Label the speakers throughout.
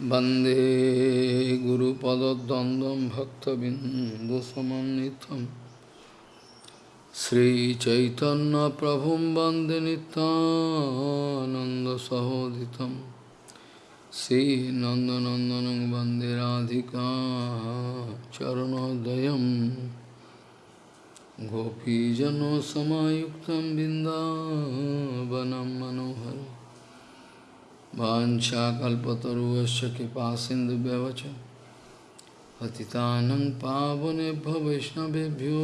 Speaker 1: वन्दे गुरुपदद्वन्द्वं भक्तबिन्दुसमन्नितं श्रीचैतन्यप्रभुं वन्दे नितानन्दसहोदितं श्रीनन्दनन्दनं वन्दे राधिका चरणोदयं गोपीजनसमायुक्तं बिन्दावनं मनोहरम् वाशाकल्पतरुश्च कृपा सिंधुभ्यवच पतितानं पावनेभ्य वैष्णवेभ्यो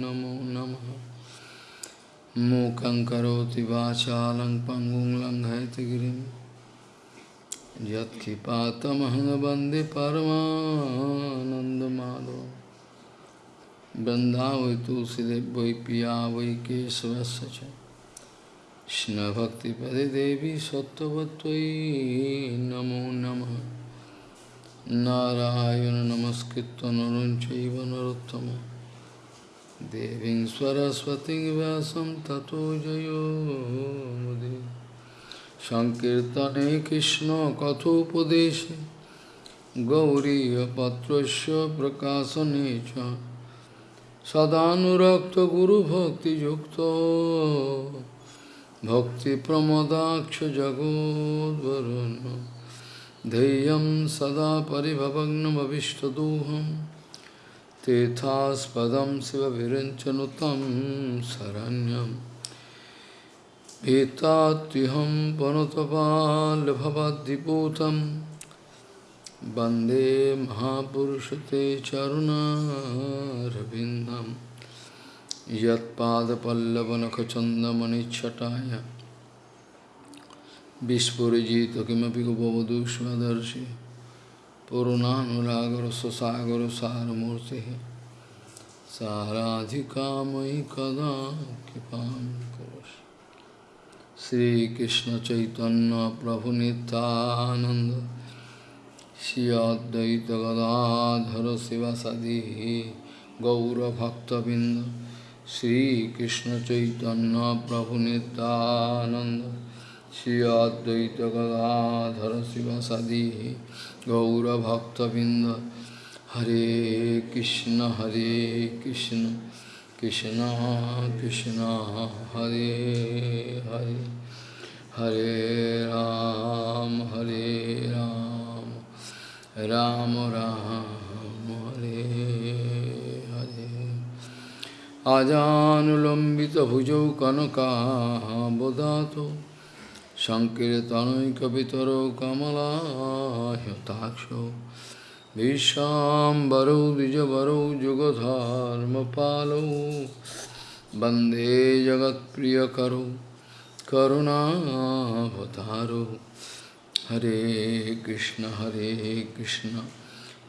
Speaker 1: नमो नम मूकं करोति वाचालं पङ्गुं लङ्घयतगिरिं यत्कृपातमहं वन्दे परमानन्दमाधव बृन्दावै तुलसीदेव वै पिया वै केशवस्य কৃষ্ণভক্তিপদে দেবী সত্যবতী নমো নম নারায়ণ নমস্কৃত নরঞ্চৈব নরোত্তম দেবী সরস্বতী ব্যাসম ততো জয়োদে সংকীর্তনে কৃষ্ণ কথোপদেশে গৌরীপত্রস্য প্রকাশনে চ সদানুরক্ত গুরুভক্তিযুক্ত भक्तिप्रमदाक्षजगोद्वरुन् धैर्यं सदा परिभवग्नमविष्टदोहं तेथास्पदं शिवभिरञ्चनुतं शरण्यं भीतात्युहं वनतपालभवद्दिपूतं वंदे महापुरुष ते चरुणारविन्दम् कि यत्पादपल्लवनखचन्दमणिच्छटाय विस्फुरिजित किमपि कुभवधूष्मदर्शि साराधि साराधिकामयि कदा कृपा श्रीकृष्ण चैतन्य प्रभु श्रीकृष्णचैतन्यप्रभुनितानन्द श्रियाद्वैतगदाधर शिवसदिः गौरभक्तबिन्द শ্রীকৃষ্ণ চৈতন্য প্রভু নিত্যানন্দ শ্রী অদ্বৈত গদাধর শিবাসাদি গৌরভক্তবৃন্দ হরে কৃষ্ণ হরে কৃষ্ণ কৃষ্ণ কৃষ্ণ হরে হরে হরে রাম হরে রাম রাম রাম আজানুলম্বিতভুজৌ কনকাবদাত সংকীর্তনৈকবিতরৌ কমলাহ্যতাক্ষ বিশ্বাম্বরৌ দ্বিজবরৌ যুগধর্মপালৌ বন্দে জগৎপ্রিয়করৌ করুণাবতারৌ হরে কৃষ্ণ হরে কৃষ্ণ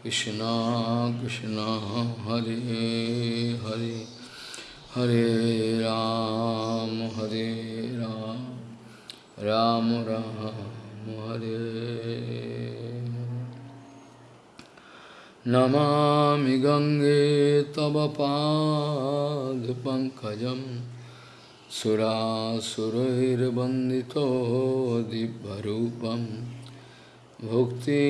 Speaker 1: কৃষ্ণ কৃষ্ণ হরে হরে हरे राम हरे राम राम राम हरे नमामि गंगे तव पाद पंकज दिव्यरूपं भुक्ति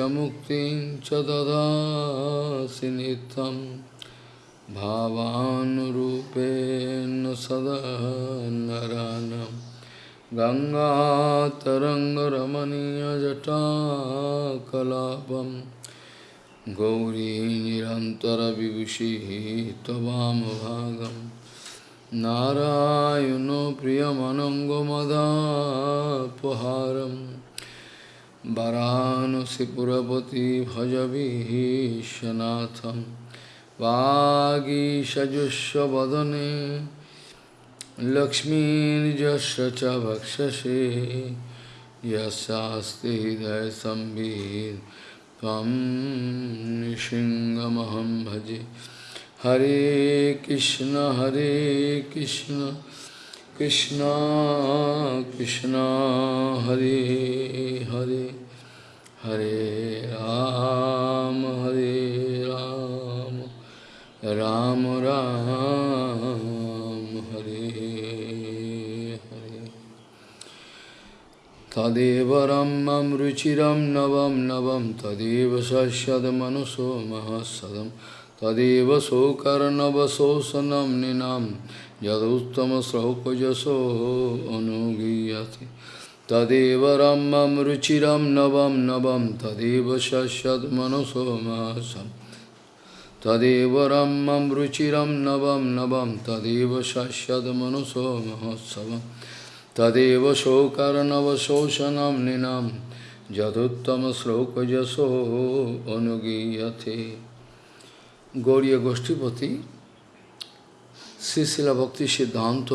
Speaker 1: मुक्ति मुक्तिं भावानुरूपेण सदा नरानं गङ्गातरङ्गरमणीयजटाकलापं गौरी निरन्तरविभूषिः त्वमभागं नारायणो प्रियमनङ्गमदापहारम् वरानसिपुरपति भजविशनाथम् वागीशजुष्वदने लक्ष्मीजस्व च भक्षसे यस्ते हृदय संभीर तम सिंहमहम भजे हरे कृष्ण हरे कृष्ण कृष्ण कृष्ण हरे हरे हरे राम तदेवरं मम रुचिरं नवं नवं तदेव सस्यदमनुषो महसदं तदेव सोकर्णवशोषनं निनां यदुत्तमश्रौपजसो अनुगीयते तदेव रम रुचि रुचिरं नव नवं तदेव सस्यदमनुषो महसं तदेव रम रुचि रुचिरं नवं तदेव सस्यदमनुषो महोत्सव तदेव शोकर्णवशोषणं निनं যদুত্তমশ্লোকযশো অনুগীয়তে গৌরীয় গোষ্ঠীপতি শ্রীশিলা ভক্তি সিদ্ধান্ত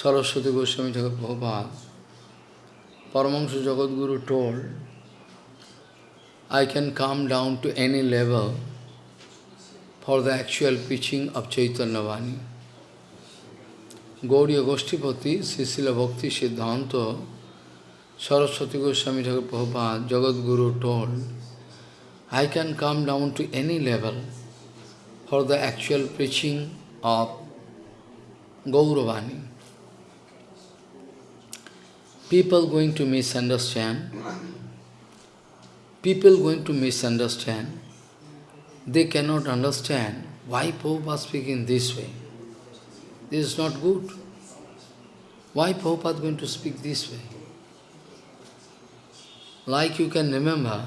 Speaker 1: সরস্বতী গোস্বামী ঠাকুর ভোপাল পরমাংশ জগৎগুরু told I can come down to any level for the actual preaching of Chaitanya Vani. Gauriya Goshtipati, Srila Bhakti Siddhanta, Saraswati Goswami Thakur Prabhupada, Jagat Guru told, I can come down to any level for the actual preaching of Gauravani. People going to misunderstand. People going to misunderstand. They cannot understand why Prabhupada speaking this way. This is not good. Why Prabhupada going to speak this way? Like you can remember,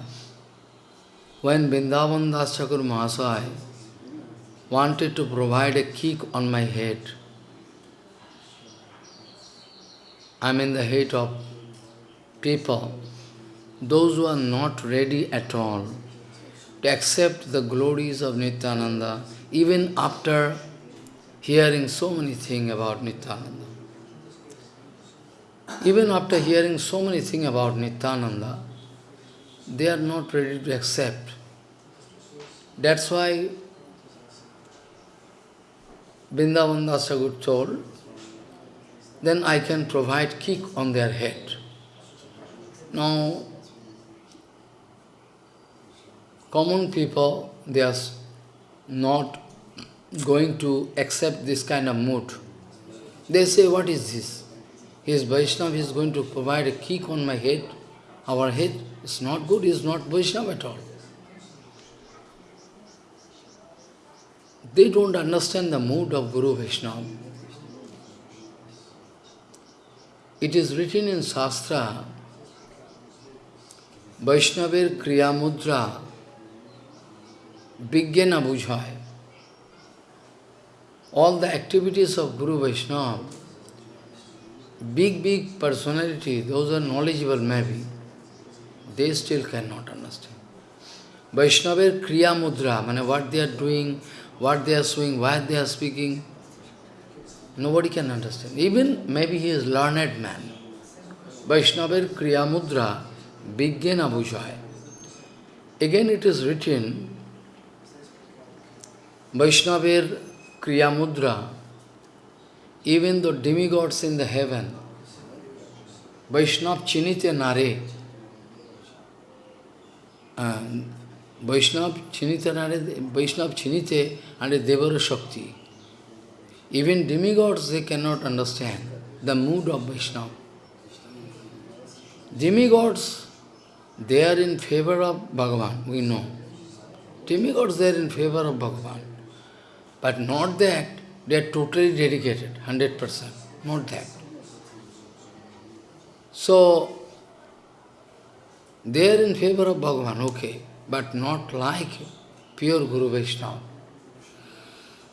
Speaker 1: when Vrindavan Das Thakur Mahasaya wanted to provide a kick on my head, I am in the hate of people, those who are not ready at all to accept the glories of Nityananda, even after hearing so many things about Nityananda. Even after hearing so many things about Nityananda, they are not ready to accept. That's why Vrindavan Dasagur told, then I can provide kick on their head. Now, common people, they are not going to accept this kind of mood. They say, what is this? His Vaishnava is going to provide a kick on my head. Our head is not good, is not Vaishnava at all. They don't understand the mood of Guru Vaishnava. It is written in Shastra, Vaishnavir Kriya Mudra, বিজ্ঞানা বুঝায় all the activities of Guru Vaishnava, big, big personality, those are knowledgeable maybe, they still cannot understand. Vaishnava Kriya Mudra, I mean, what they are doing, what they are doing, why they are speaking, nobody can understand. Even maybe he is learned man. Vaishnava Kriya Mudra, Vigyana Bhujaya. Again it is written, Vaishnavar Kriya Mudra, even the demigods in the heaven, Vaishnav Chinitya Nare, Vaishnav Chinitya Nare, Vaishnav Chinitya and Devara Shakti, even demigods they cannot understand the mood of vaishnav Demigods, they are in favor of Bhagavan, we know. Demigods, they are in favor of Bhagavan. But not that they are totally dedicated, 100%, not that. So, they are in favor of Bhagavan, okay, but not like pure Guru Vaishnava.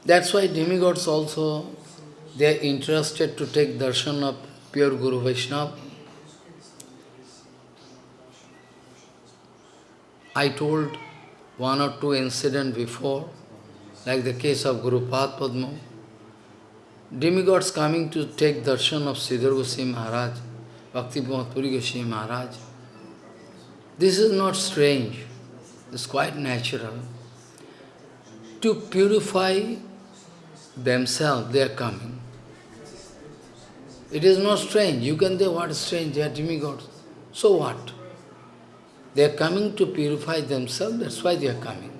Speaker 1: That's why demigods also, they are interested to take darshan of pure Guru Vaishnava. I told one or two incident before, like the case of Guru Padma. Demigods coming to take darshan of Siddhar Goswami Maharaj, Bhakti Puri Goswami Maharaj. This is not strange, it's quite natural. To purify themselves, they are coming. It is not strange. You can say what is strange, they are demigods. So what? They are coming to purify themselves, that's why they are coming.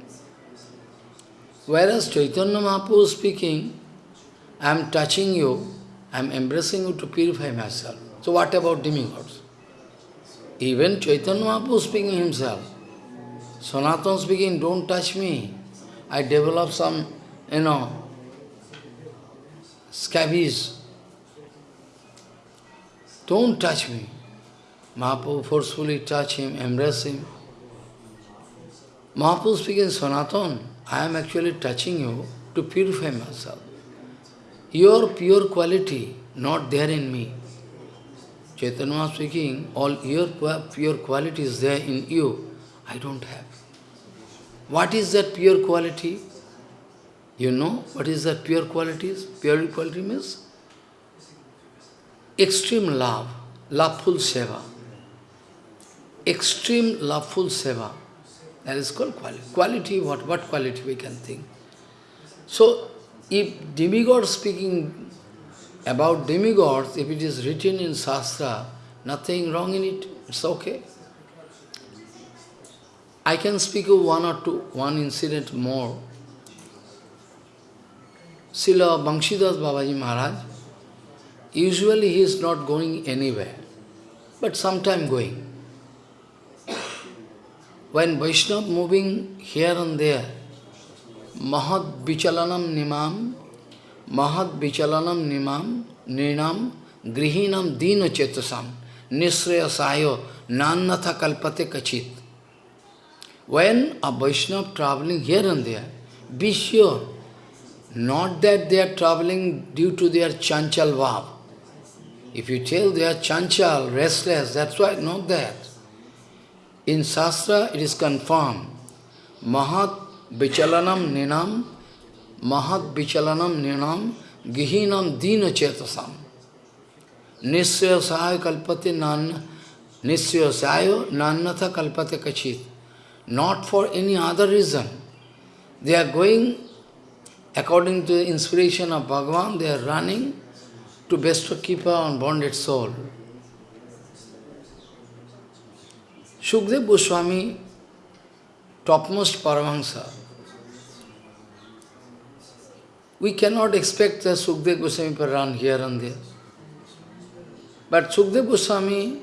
Speaker 1: Whereas Chaitanya Mahaprabhu speaking, I am touching you, I am embracing you to purify myself. So what about demigods? Even Chaitanya Mahaprabhu speaking himself, Sanatana speaking, don't touch me. I develop some, you know, scabies. Don't touch me. Mahaprabhu forcefully touch him, embrace him. Mahaprabhu speaking Sanatana, I am actually touching you to purify myself. Your pure quality not there in me. Chaitanya speaking, all your pure quality is there in you. I don't have. What is that pure quality? You know what is that pure quality? Pure quality means extreme love, loveful seva. Extreme loveful seva. That is called quality. Quality, what, what quality we can think. So, if demigod speaking about demigods, if it is written in Shastra, nothing wrong in it, it's okay. I can speak of one or two, one incident more. Srila Baba Babaji Maharaj, usually he is not going anywhere, but sometime going. When Vaishnava moving here and there, Mahat Vichalanam Nimam, Mahat Vichalanam Nimam, Ninam, Grihinam Dino Chetasam, Nisraya Sayo, Nannatha Kalpate Kachit. When a Vaishnava traveling here and there, be sure, not that they are traveling due to their chanchal vav. If you tell they are chanchal, restless, that's why not that. In Shastra, it is confirmed. Mahat Vichalanam Ninam, Mahat Vichalanam Ninam, Gihinam Dina Chetasam. Nisyasayo kalpate nan, nisyasayo nannatha kalpate kachit. Not for any other reason. They are going according to the inspiration of Bhagavan, they are running to bestow keeper on bonded soul. Shukdev Goswami, topmost Paramahansa, we cannot expect that Sukdev Goswami to run here and there. But Sukdev Goswami,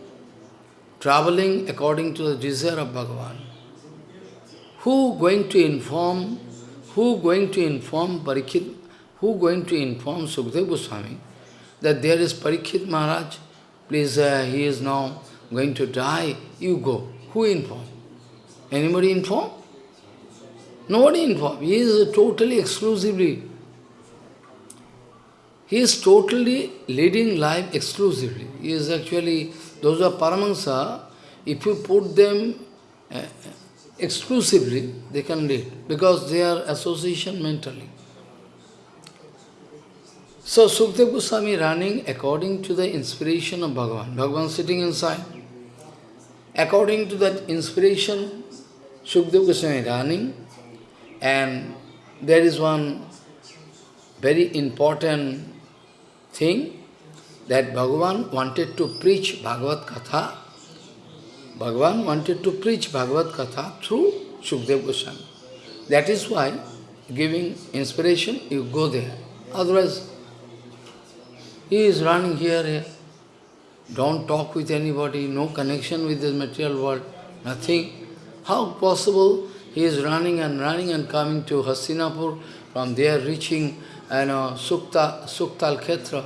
Speaker 1: traveling according to the desire of Bhagavan, who going to inform, who going to inform Parikshit? who going to inform Sukdev Goswami that there is Parikshit Maharaj, please, uh, he is now going to die, you go. Who inform? Anybody inform? Nobody inform. He is totally, exclusively. He is totally leading life exclusively. He is actually, those are Paramahansa, if you put them uh, exclusively, they can lead, because they are association mentally. So Sukhdev Goswami running according to the inspiration of Bhagavan. Bhagavan sitting inside. According to that inspiration, Sukhdev Goswami running. And there is one very important thing that Bhagavan wanted to preach Bhagavad Katha. Bhagavan wanted to preach Bhagavad Katha through Sukhdev Goswami. That is why giving inspiration, you go there. Otherwise, he is running here, here. Eh? Don't talk with anybody, no connection with this material world, nothing. How possible he is running and running and coming to Hastinapur, from there reaching you know, Sukta, Suktal Khetra.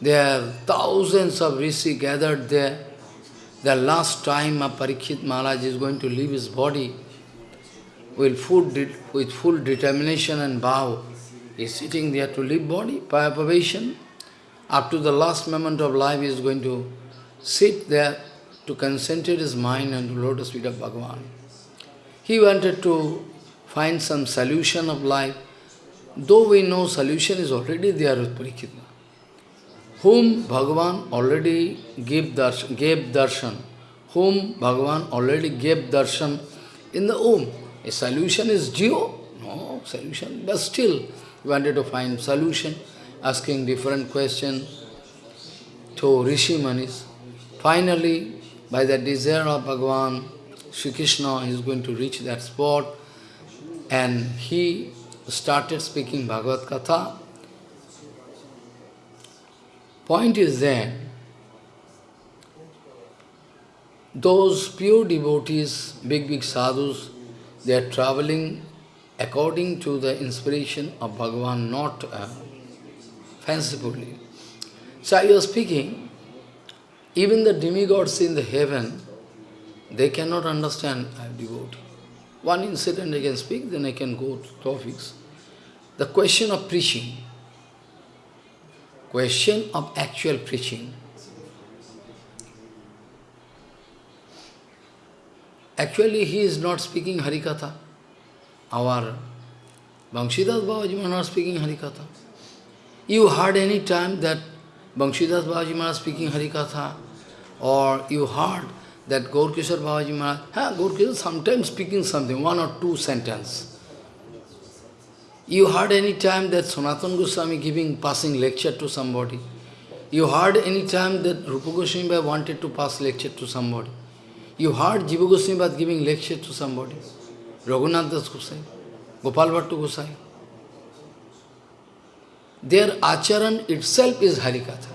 Speaker 1: There are thousands of rishi gathered there. The last time Parikshit Maharaj is going to leave his body with full, with full determination and vow is sitting there to live body, probation. Up to the last moment of life, he is going to sit there to concentrate his mind on the lotus feet of Bhagavan. He wanted to find some solution of life, though we know solution is already there with Parikitna, whom Bhagavan already gave darshan, gave darshan, whom Bhagavan already gave darshan in the womb. A solution is due? No, solution, but still he wanted to find solution, asking different question to Rishi Manis. Finally, by the desire of Bhagavan, Sri Krishna is going to reach that spot and he started speaking Bhagavad Katha. Point is that those pure devotees, big, big sadhus, they are traveling according to the inspiration of Bhagavan, not uh, fancifully. So I was speaking, even the demigods in the heaven, they cannot understand I am devotee. One incident I can speak, then I can go to topics. The question of preaching. Question of actual preaching. Actually, he is not speaking Harikatha our Bangshidhas Babaji Maharaj speaking Harikatha. You heard any time that Bangshidhas Babaji Maharaj speaking Harikatha or you heard that Gaurkishor Babaji Maharaj, ha, Gaurkishor sometimes speaking something, one or two sentence. You heard any time that Sanatana Goswami giving passing lecture to somebody. You heard any time that Rupa Goswami wanted to pass lecture to somebody. You heard Jiva Goswami giving lecture to somebody. Raghunath Das Gosai, Gopal Bhattu Gosai. Their acharan itself is Harikatha.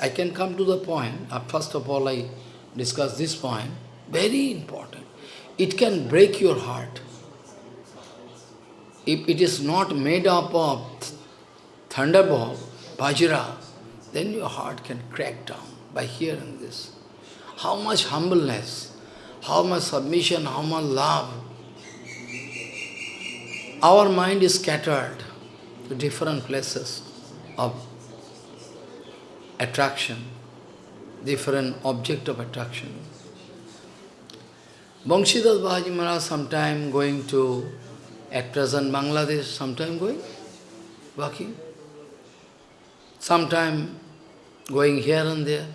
Speaker 1: I can come to the point, uh, first of all I discuss this point, very important. It can break your heart. If it is not made up of thunderbolt, bajra. then your heart can crack down by hearing this. How much humbleness how much submission, how much love. Our mind is scattered to different places of attraction, different object of attraction. Bangshidhar Babaji Maharaj sometime going to, at present Bangladesh, sometime going, walking, sometime going here and there.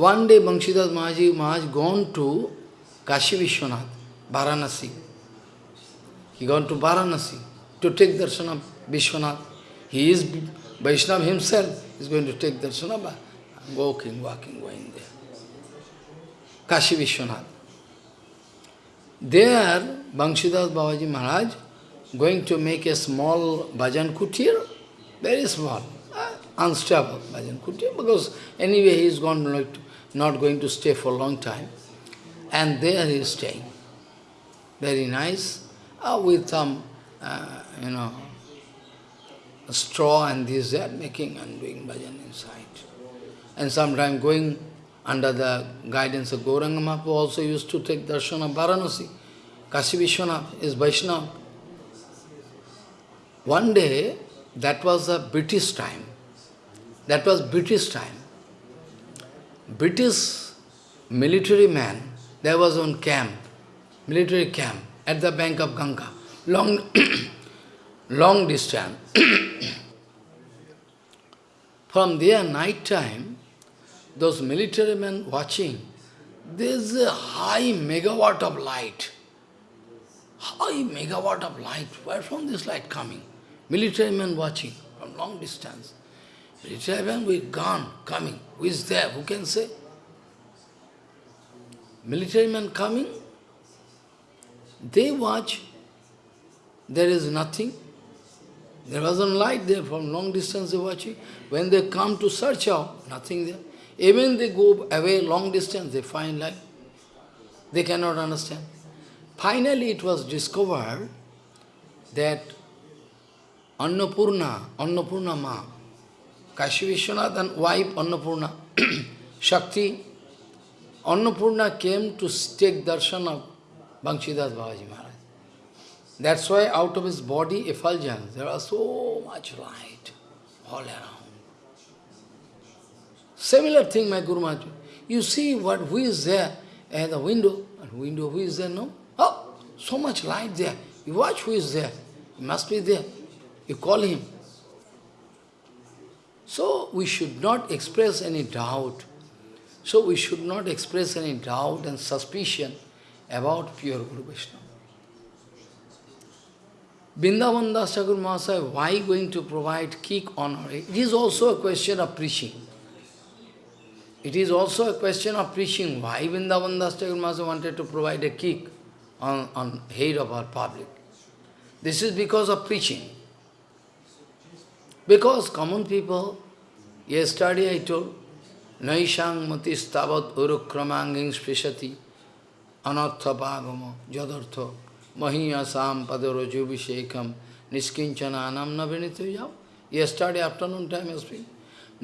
Speaker 1: One day Bangshidhar Babaji Maharaj gone to Kashi Vishwanath, Varanasi. He gone to Varanasi to take darshan of Vishwanath. He is Vaishnava himself is going to take darshan of walking, walking, going there. Kashi Vishwanath. There, Bangshidhar Babaji Maharaj going to make a small bhajan kutir, very small, uh, unstable bhajan kutir, because anyway he is going to not going to stay for a long time. And there he is staying. Very nice, uh, with some, uh, you know, straw and this, that, making and doing bhajan inside. And sometimes going under the guidance of Gauranga Mahaprabhu also used to take darshan of Varanasi. Kashi Vishwanath is Vaishnava. One day, that was the British time. That was British time. British military man, there was one camp, military camp at the bank of Ganga, long, long distance. From there, night time, those military men watching, there's a high megawatt of light. High megawatt of light. Where from this light coming? Military men watching from long distance. Military men with gun coming. Who is there? Who can say? Military men coming, they watch, there is nothing. There wasn't light there from long distance they watching. When they come to search out, nothing there. Even they go away long distance, they find light. They cannot understand. Finally, it was discovered that Annapurna, Annapurna Ma, Kashi Vishwanath and wife Annapurna. Shakti, Annapurna came to take darshan of Banshidas Babaji Maharaj. That's why out of his body effulgence, there are so much light all around. Similar thing, my Guru Maharaj. You see what, who is there at the window? window, who is there, no? Oh, so much light there. You watch who is there. He must be there. You call him. So we should not express any doubt. So we should not express any doubt and suspicion about pure Guru Vaishnava. Vrindavan Das Mahasaya, why going to provide kick honor? It is also a question of preaching. It is also a question of preaching. Why Vrindavan Das Mahasaya wanted to provide a kick on, on head of our public? This is because of preaching. Because common people, yesterday I told, Naishang matis tavat urukramanging spishati anartha bhagamo jadartha mahiyasam padarajubhishekam niskinchananam navinituyam. Yesterday afternoon time I speak.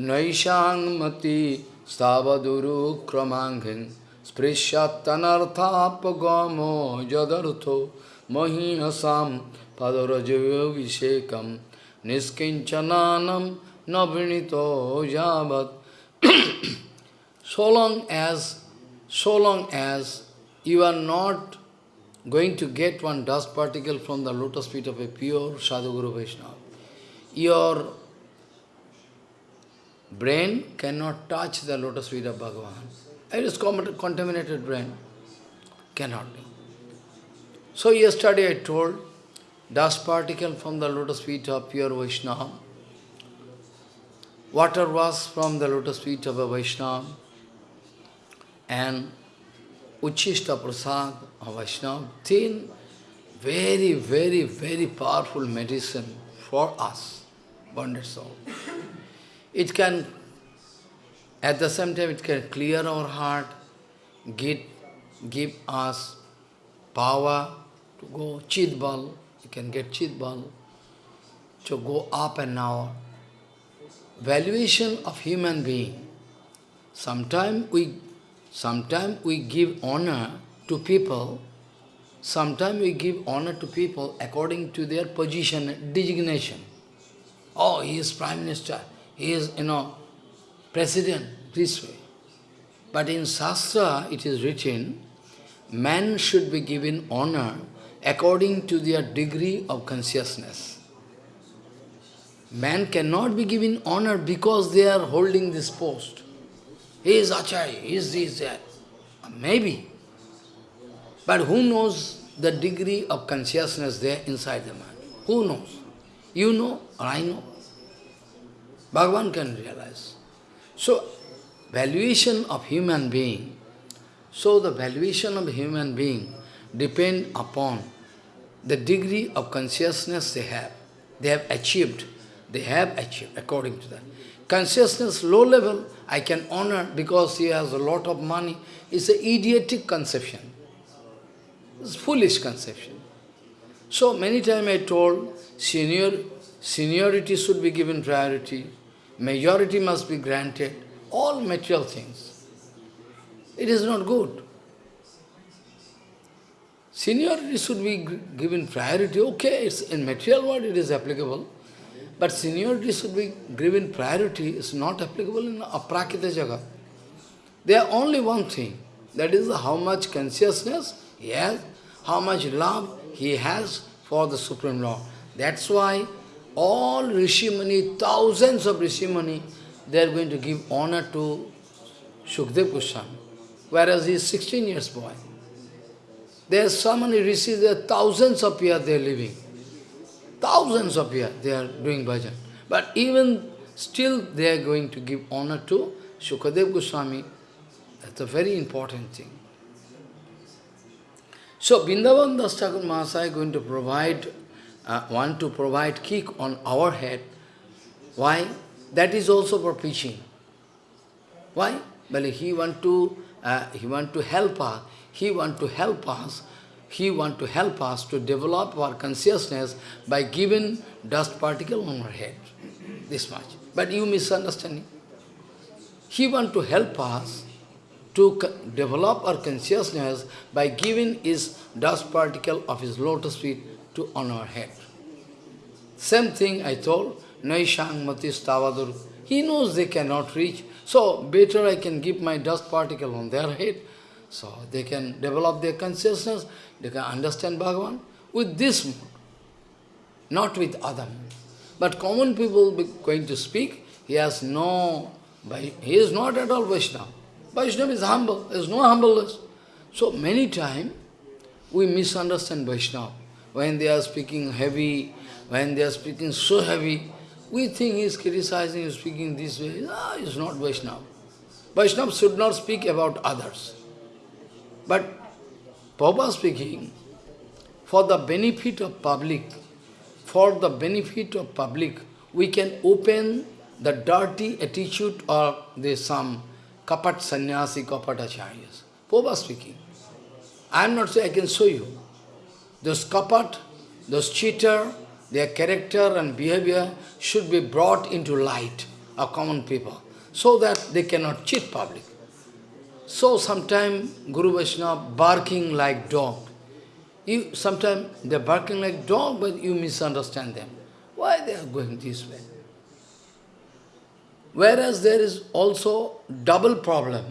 Speaker 1: Naishang mati stavadurukramanging sprishatanarthapagamo jadartha mahiyasam padarajubhishekam niskinchananam navinito javat. so long as, so long as you are not going to get one dust particle from the lotus feet of a pure Sadhguru Vaishnava, your brain cannot touch the lotus feet of Bhagavan. It is contaminated brain. Cannot. So yesterday I told dust particle from the lotus feet of pure Vaishnava, water was from the lotus feet of a Vaishnava, and Uchishta Prasad of Vaishnava, thin, very, very, very powerful medicine for us, bonded soul. It can, at the same time, it can clear our heart, give, give us power to go, chidbal, you can get chit ball. So go up and now. Valuation of human being. Sometimes we, sometime we give honor to people Sometimes we give honor to people according to their position, designation. Oh, he is Prime Minister, he is, you know, President, this way. But in Shastra, it is written, man should be given honor according to their degree of consciousness. Man cannot be given honor because they are holding this post. He is Acharya, he is this, that. Maybe. But who knows the degree of consciousness there inside the man? Who knows? You know or I know? Bhagavan can realize. So, valuation of human being, so the valuation of human being depend upon the degree of consciousness they have. They have achieved. They have achieved according to that. Consciousness, low level, I can honor because he has a lot of money. It's an idiotic conception. It's foolish conception. So many times I told, senior, seniority should be given priority, majority must be granted, all material things. It is not good. Seniority should be given priority. Okay, it's in material world it is applicable. But seniority should be given priority. It's not applicable in aprakita jagat. There are only one thing. That is how much consciousness he has, how much love he has for the Supreme Lord. That's why all Rishimani, thousands of Rishimani, they are going to give honor to Shukdev Goswami, whereas he is 16 years boy. There are so many rishis, there are thousands of years they are living. Thousands of years they are doing bhajan. But even still they are going to give honor to Shukadev Goswami. That's a very important thing. So Bindavan and Thakur Mahasaya is going to provide, uh, want to provide kick on our head. Why? That is also for preaching. Why? Well, he want to, uh, he want to help us. He want to help us. He want to help us to develop our consciousness by giving dust particle on our head. This much. But you misunderstanding. He want to help us to develop our consciousness by giving his dust particle of his lotus feet to on our head. Same thing I told, Naishang Matis Tavadur. He knows they cannot reach, so better I can give my dust particle on their head so they can develop their consciousness, they can understand Bhagavan with this mood, not with other mood. But common people going to speak, he has no, he is not at all Vaishnava. Vaishnava is humble, there is no humbleness. So many times we misunderstand Vaishnava. When they are speaking heavy, when they are speaking so heavy, we think he is criticizing, he is speaking this way. Ah, he is not Vaishnava. Vaishnava should not speak about others. But Prabhupada speaking, for the benefit of public, for the benefit of public, we can open the dirty attitude of the some kapat sannyasi, kapat acharyas. Prabhupada speaking. I am not saying I can show you. Those kapat, those cheater, their character and behavior should be brought into light of common people so that they cannot cheat public. So sometimes Guru Vaishnava barking like dog. You Sometimes they're barking like dog, but you misunderstand them. Why they are going this way? Whereas there is also double problem.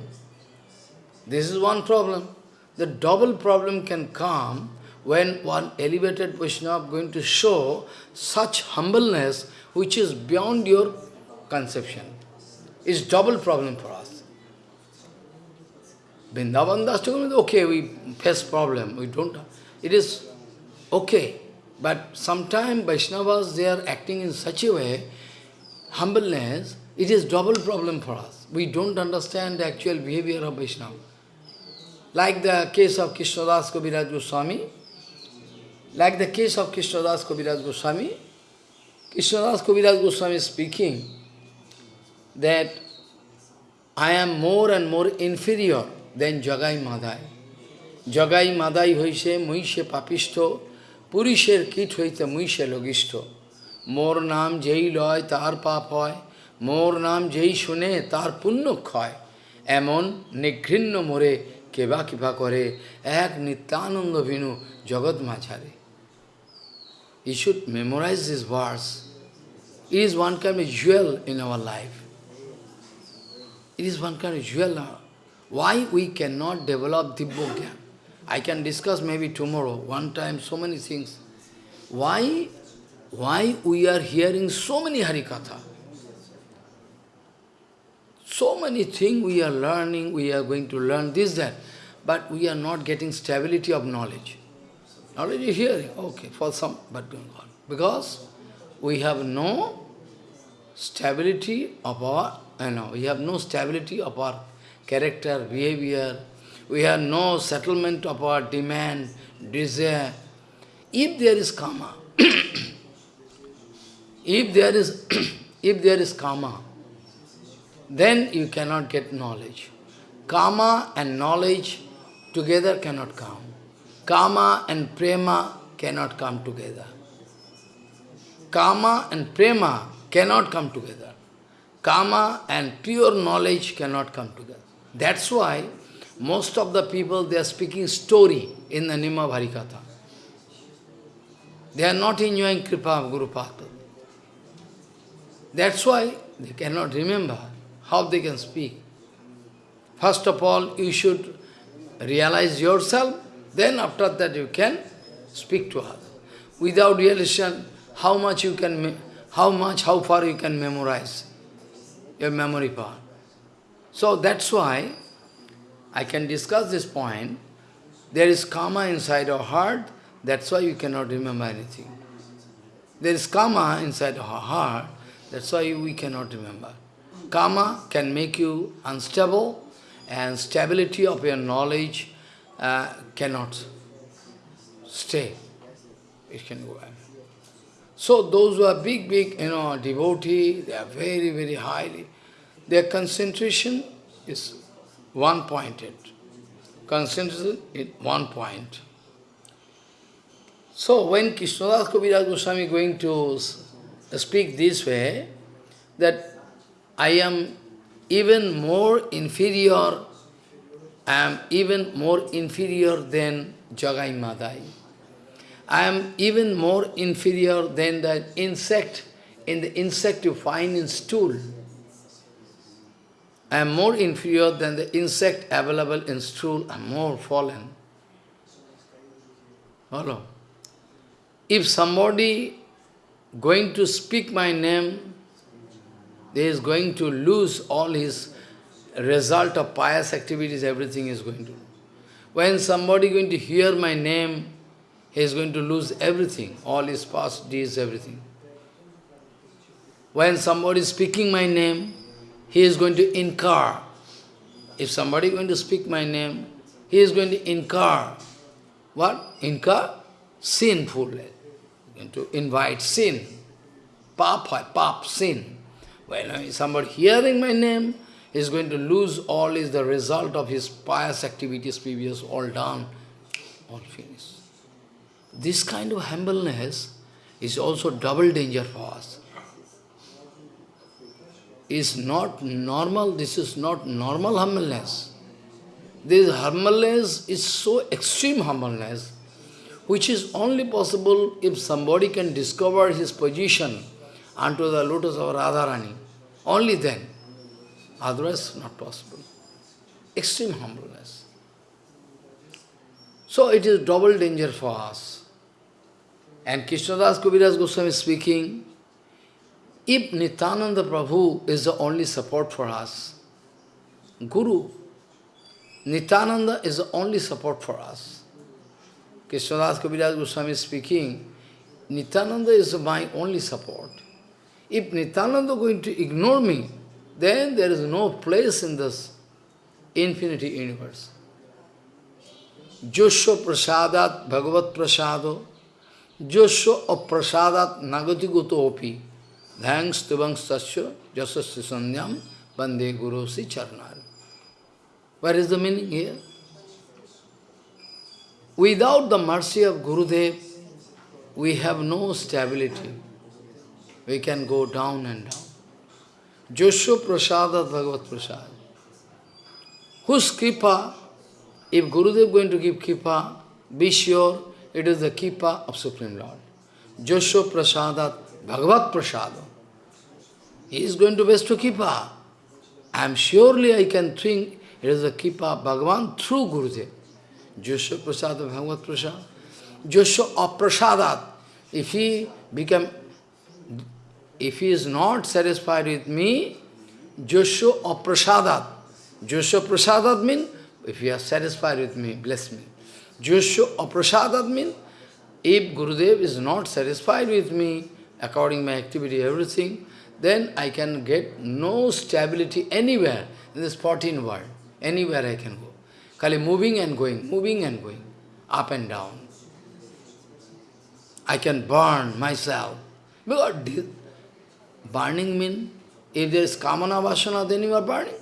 Speaker 1: This is one problem. The double problem can come when one elevated Vaishnava going to show such humbleness which is beyond your conception. It's double problem for Vrindavan Das Thakur means, okay, we face problem, we don't, it is okay. But sometimes Vaishnavas, they are acting in such a way, humbleness, it is double problem for us. We don't understand the actual behavior of Vaishnava. Like the case of Krishnadas Kaviraj Goswami, like the case of Krishnadas Kaviraj Goswami, Krishnadas Kaviraj Goswami is speaking that I am more and more inferior দেন জগাই মাদাই জগাই মাদাই হইছে মহিষে পাপিষ্ঠ পুরুষের কীট হইতে মহিষে লগিষ্ঠ মোর নাম যেই লয় তার পাপ হয় মোর নাম যেই শুনে তার পুণ্য ক্ষয় এমন নিঘৃণ্য মোরে কেবা কিবা করে এক নিত্যানন্দ ভিনু জগৎ মাঝারে I should memorize this verse is one kind jewel in our life is one kind jewel our Why we cannot develop Dibbogya? I can discuss maybe tomorrow, one time, so many things. Why, why we are hearing so many Harikatha? So many things we are learning, we are going to learn this, that, but we are not getting stability of knowledge. Knowledge is hearing, okay, for some, but Because we have no stability of our, you know, we have no stability of our character, behavior. We have no settlement of our demand, desire. If there is karma, if there is if there is karma, then you cannot get knowledge. Karma and knowledge together cannot come. Karma and prema cannot come together. Karma and prema cannot come together. Karma and pure knowledge cannot come together. That's why most of the people, they are speaking story in the Nima Bharikatha. They are not enjoying Kripa of Guru Pātpada. That's why they cannot remember how they can speak. First of all, you should realize yourself, then after that you can speak to others. Without realization, how much you can, how much, how far you can memorize your memory power. So that's why I can discuss this point. There is karma inside our heart, that's why you cannot remember anything. There is karma inside our heart, that's why we cannot remember. Karma can make you unstable, and stability of your knowledge uh, cannot stay. It can go away. So those who are big, big, you know, devotee, they are very, very highly, their concentration is one-pointed. Concentration is one point. So when Krishnadas Kaviraj Goswami going to speak this way, that I am even more inferior, I am even more inferior than Jagai Madai. I am even more inferior than the insect. In the insect you find in stool. I am more inferior than the insect available in stool. I am more fallen. Follow. If somebody going to speak my name, he is going to lose all his result of pious activities, everything is going to. When somebody going to hear my name, he is going to lose everything, all his past deeds, everything. When somebody is speaking my name, he is going to incur. If somebody is going to speak my name, he is going to incur. What? Incur? Sinful. Going to invite sin. Pap, pap, sin. When somebody hearing my name is going to lose all is the result of his pious activities previous, all done, all finished. This kind of humbleness is also double danger for us is not normal, this is not normal humbleness. This humbleness is so extreme humbleness, which is only possible if somebody can discover his position unto the lotus of Radharani. Only then. Otherwise, not possible. Extreme humbleness. So it is double danger for us. And Krishnadas Kaviraj Goswami is speaking, if Nityananda Prabhu is the only support for us, Guru, Nityananda is the only support for us. Krishnadas Kaviraj Goswami is speaking, Nityananda is my only support. If Nityananda is going to ignore me, then there is no place in this infinity universe. Joshua Prasadat Bhagavat Prasado, Joshua Prasadat Nagati Gotopi. धैंग स्तुभंग सच्चो यशस्वी संध्यम बंदे गुरु Shri चरणार Where is the meaning here? Without the mercy of Gurudev, we have no stability. We can go down and down. Joshu Prasada Bhagavat Prasad. Whose kripa? If Gurudev going to give kripa, be sure it is the kripa of Supreme Lord. Joshu Prasada Bhagavat Prasada. He is going to bestow Kipa. I am surely I can think it is a Kipa Bhagavan through Gurudev. Josho Prasad Bhagavat Prasad. Josho Aprasadat. If he become if he is not satisfied with me, Josho Aprasadat. Josho Prasadat means if you are satisfied with me, bless me. Josho Aprasadat means if Gurudev is not satisfied with me, according my activity, everything, then I can get no stability anywhere in this 14 world. Anywhere I can go. Kali moving and going, moving and going, up and down. I can burn myself. Because burning means, if there is kamana vasana, then you are burning.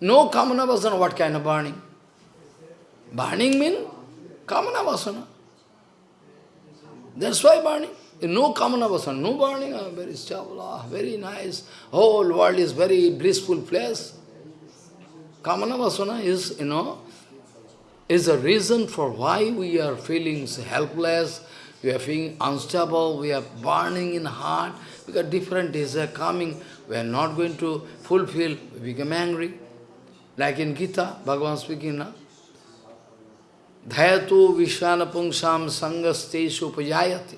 Speaker 1: No kamana vasana, what kind of burning? Burning means kamana vasana. That's why burning no Kamana person, no burning, very stable. Ah, very nice, whole world is very blissful place. Kamana Vasana is, you know, is a reason for why we are feeling helpless, we are feeling unstable, we are burning in heart, because different desires are coming, we are not going to fulfill, we become angry. Like in Gita, Bhagavan speaking now. Dhayatu Vishwanapungsam Sangastes Upajayati.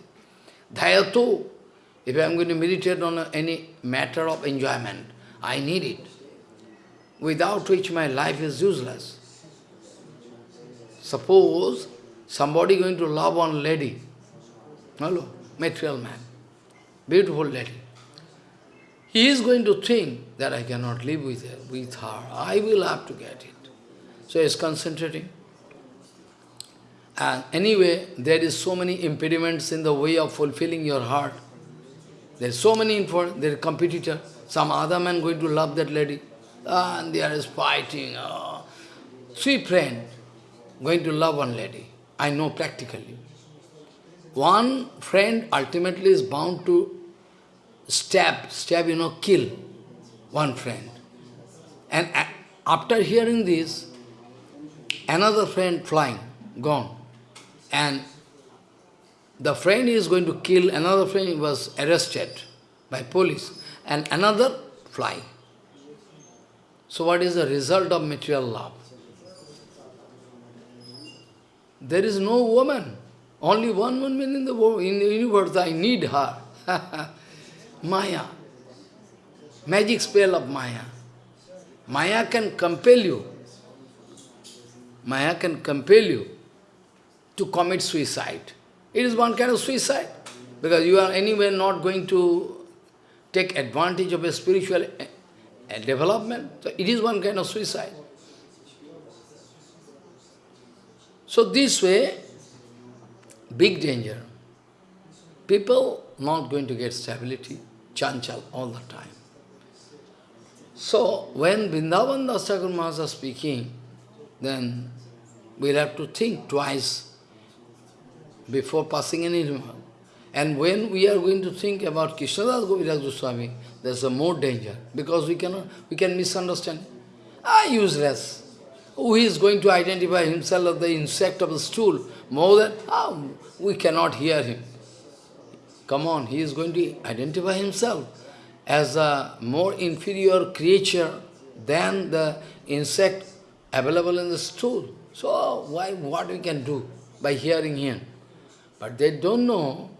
Speaker 1: Dhayato. If I am going to meditate on any matter of enjoyment, I need it. Without which my life is useless. Suppose somebody going to love one lady, hello, material man, beautiful lady. He is going to think that I cannot live with her, with her. I will have to get it. So he is concentrating. And uh, anyway, there is so many impediments in the way of fulfilling your heart. There's so many info, there's competitor. Some other man going to love that lady. Ah, and there is fighting. Oh. Ah. Three friend going to love one lady. I know practically. One friend ultimately is bound to stab, stab, you know, kill one friend. And after hearing this, another friend flying, gone. And the friend is going to kill another friend, he was arrested by police, and another fly. So what is the result of material love? There is no woman, only one woman in the, world, in the universe, I need her. Maya, magic spell of Maya. Maya can compel you. Maya can compel you to commit suicide. It is one kind of suicide, because you are anyway not going to take advantage of a spiritual eh, development. So it is one kind of suicide. So this way, big danger. People not going to get stability, chanchal all the time. So when Vrindavan Das Thakur Maharaj speaking, then we'll have to think twice before passing any. And when we are going to think about Krishnadas Kaviraj Goswami, there's a more danger because we cannot we can misunderstand. Ah, useless. Who is going to identify himself as the insect of the stool more than ah, we cannot hear him. Come on, he is going to identify himself as a more inferior creature than the insect available in the stool. So why what we can do by hearing him? But they don't know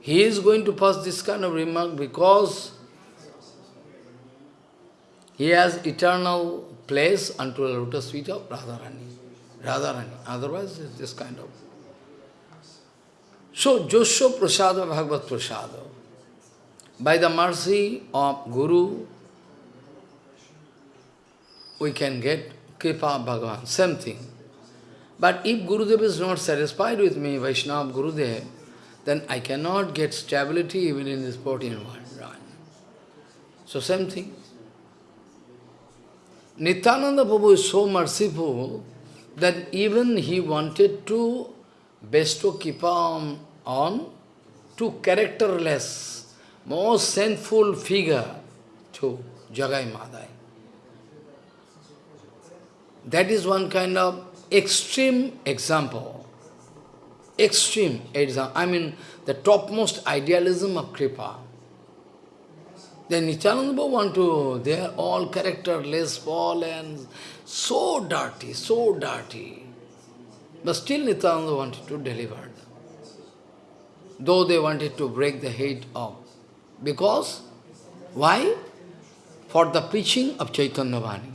Speaker 1: he is going to pass this kind of remark because he has eternal place unto the lotus feet of Radharani. Radharani. Otherwise, it's this kind of. So, Prasad Prasada Bhagavat Prasada. By the mercy of Guru, we can get Kripa Bhagavan. Same thing. But if Gurudev is not satisfied with me, Vaishnava Gurudev, then I cannot get stability even in this 14 world. Right. So same thing. Nityananda Prabhu is so merciful that even he wanted to bestow Kipam on to characterless, most sinful figure to Jagai Madai. That is one kind of extreme example, extreme example, I mean the topmost idealism of Kripa. Then Nityananda want to, they are all characterless, fallen, so dirty, so dirty. But still Nityananda wanted to deliver them. Though they wanted to break the head off. Because, why? For the preaching of Chaitanya Vani.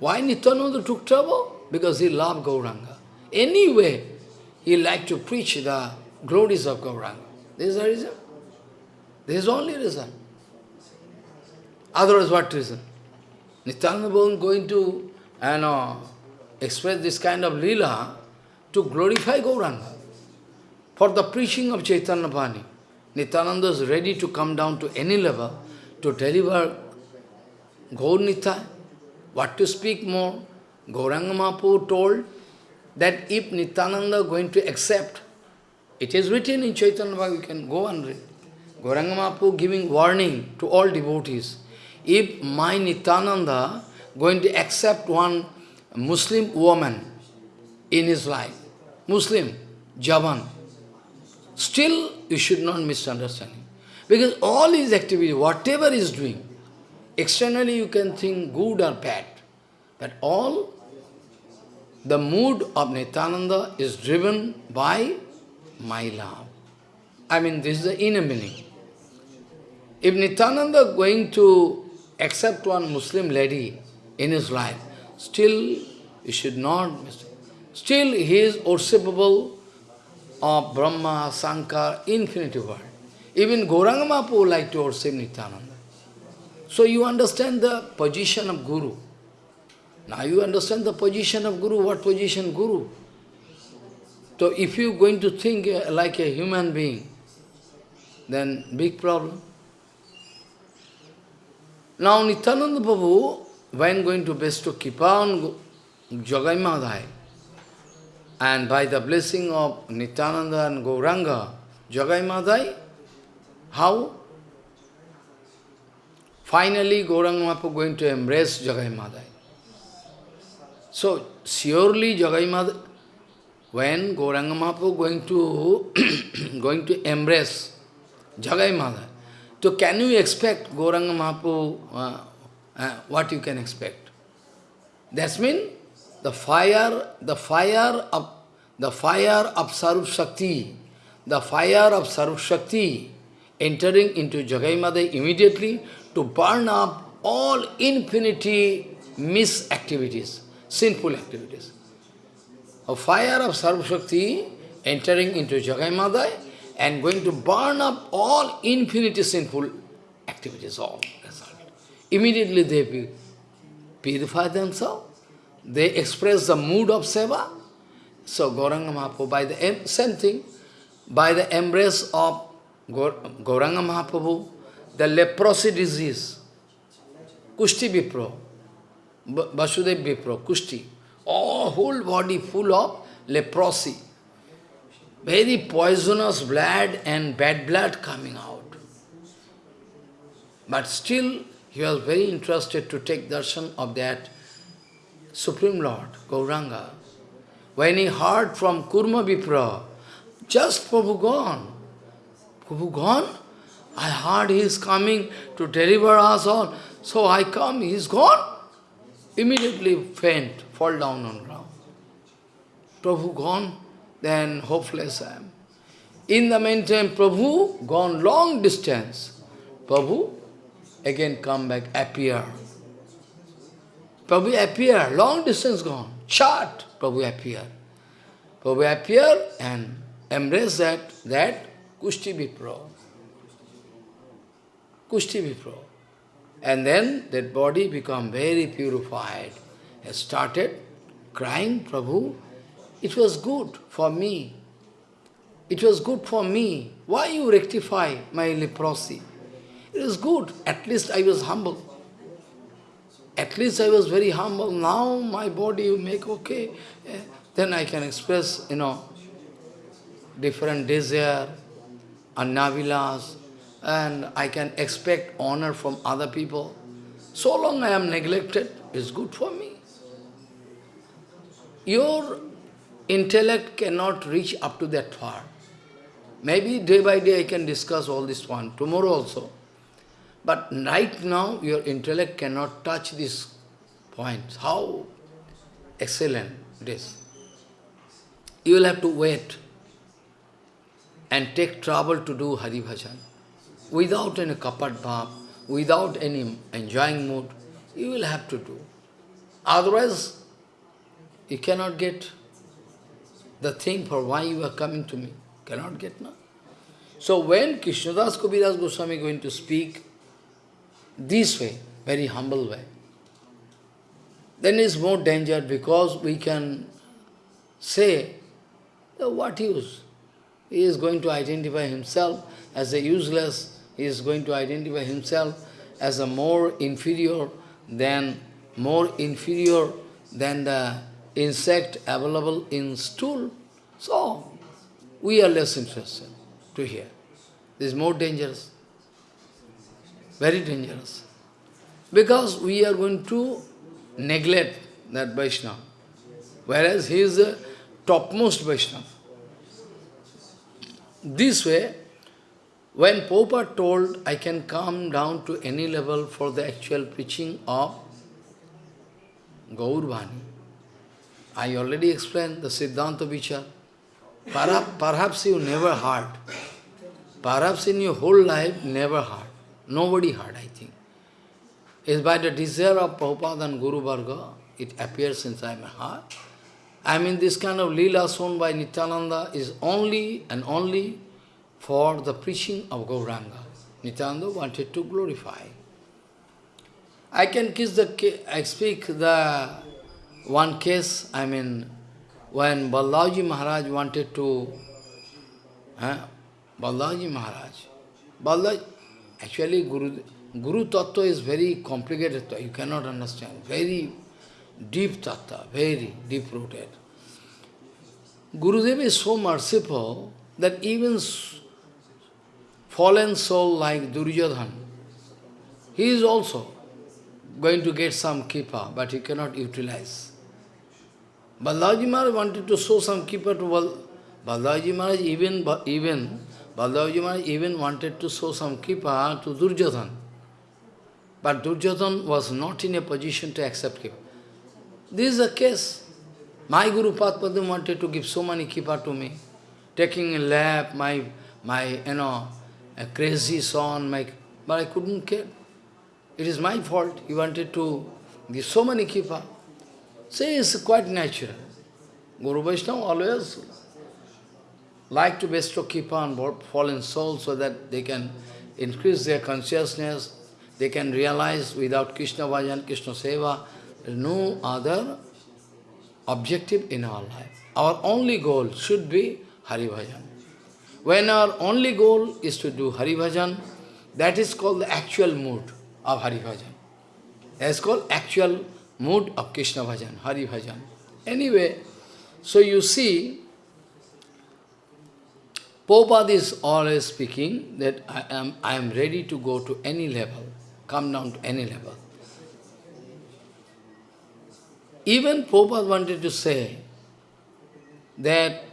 Speaker 1: Why Nityananda took trouble? because he loved Gauranga. Anyway, he liked to preach the glories of Gauranga. This is the reason. This is only reason. Otherwise, what reason? Nityananda Bhavan going to you know, express this kind of lila to glorify Gauranga for the preaching of Chaitanya Bhani. Nityananda is ready to come down to any level to deliver Gaur Nitya. What to speak more? Gauranga Mahaprabhu told that if Nityananda going to accept, it is written in Chaitanya Bhagavat, you can go and read. Gauranga Mahaprabhu giving warning to all devotees. If my Nityananda going to accept one Muslim woman in his life, Muslim, Javan, still you should not misunderstand him. Because all his activity, whatever he is doing, externally you can think good or bad, but all the mood of Nityananda is driven by my love. I mean, this is the inner meaning. If Nityananda going to accept one Muslim lady in his life, still you should not mistake. Still he is worshipable of Brahma, Sankar, infinite world. Even Gauranga like to worship Nityananda. So you understand the position of Guru. Now you understand the position of Guru, what position Guru? So if you're going to think uh, like a human being, then big problem. Now Nityananda Babu, when going to bestow Kipa on Jagai and by the blessing of Nityananda and Gauranga, Jagai how? Finally, Gauranga going to embrace Jagai so, surely Jagaimada, when Gauranga Mahaprabhu going to, going to embrace Jagaimada, so can you expect Gauranga Mahaprabhu, uh, uh, what you can expect? That means the fire, the fire of the fire of Sarup Shakti, the fire of Sarup Shakti entering into Jagaimada immediately to burn up all infinity misactivities sinful activities. A fire of Sarvashakti entering into Jagai Madai and going to burn up all infinity sinful activities, all result. Immediately they purify themselves, they express the mood of seva. So Gauranga Mahaprabhu, by the same thing, by the embrace of Gauranga Mahaprabhu, the leprosy disease, Kushti Vipro, Vasudev Vipra, Kushti. All whole body full of leprosy. Very poisonous blood and bad blood coming out. But still, he was very interested to take darshan of that Supreme Lord, Gauranga. When he heard from Kurma Vipra, just Prabhu gone. Prabhu gone? I heard he is coming to deliver us all. So I come, he is gone immediately faint, fall down on ground. Prabhu gone, then hopeless I am. In the meantime, Prabhu gone long distance. Prabhu again come back, appear. Prabhu appear, long distance gone. Chart, Prabhu appear. Prabhu appear and embrace that, that Kushti Vipro. Kushti Vipro. And then that body become very purified. I started crying, Prabhu, it was good for me. It was good for me. Why you rectify my leprosy? It was good. At least I was humble. At least I was very humble. Now my body you make okay. Eh, then I can express, you know, different desire, annavilas and I can expect honor from other people. So long I am neglected, it's good for me. Your intellect cannot reach up to that far. Maybe day by day I can discuss all this one, tomorrow also. But right now, your intellect cannot touch this point. How excellent it is. You will have to wait and take trouble to do Hari Bhajan without any kapat bhav, without any enjoying mood, you will have to do. Otherwise, you cannot get the thing for why you are coming to me. Cannot get, no? So when Krishnadas Kaviraj Goswami is going to speak this way, very humble way, then it's more danger because we can say, what use? He is going to identify himself as a useless he is going to identify himself as a more inferior than more inferior than the insect available in stool. So we are less interested to hear. This is more dangerous. Very dangerous. Because we are going to neglect that Vaishnava. Whereas he is the topmost Vaishnava. This way, when Popa told, I can come down to any level for the actual preaching of Gaurbani, I already explained the Siddhanta Vichar. Perhaps, perhaps you never heard. Perhaps in your whole life, never heard. Nobody heard, I think. It's by the desire of Prabhupada and Guru Bhargava, it appears inside my heart. I mean, this kind of lila shown by Nityananda is only and only for the preaching of Gauranga. Nityananda wanted to glorify. I can kiss the, I speak the one case, I mean, when Babaji Maharaj wanted to, huh? Babaji Maharaj, Babaji, actually Guru, Guru Tattva is very complicated, you cannot understand, very deep tattva, very deep-rooted. Gurudev is so merciful that even fallen soul like Duryodhan, he is also going to get some kippa, but he cannot utilize. Babaji Maharaj wanted to show some kippa to Bal Babaji Maharaj, even, even Babaji Maharaj even wanted to show some kippa to Duryodhan. But Duryodhan was not in a position to accept kippa. This is a case. My Guru Padmadim wanted to give so many kippa to me, taking a lap, my, my, you know, a crazy son, my, but I couldn't care. It is my fault. He wanted to give so many kipa. Say it's quite natural. Guru Vaishnava always like to bestow kipa on fallen souls so that they can increase their consciousness, they can realize without Krishna Bhajan, Krishna Seva, no other objective in our life. Our only goal should be Hari Bhajan. When our only goal is to do Hari Bhajan, that is called the actual mood of Hari Bhajan. That is called actual mood of Krishna Bhajan, Hari Bhajan. Anyway, so you see, Prabhupada is always speaking that I am, I am ready to go to any level, come down to any level. Even Prabhupada wanted to say that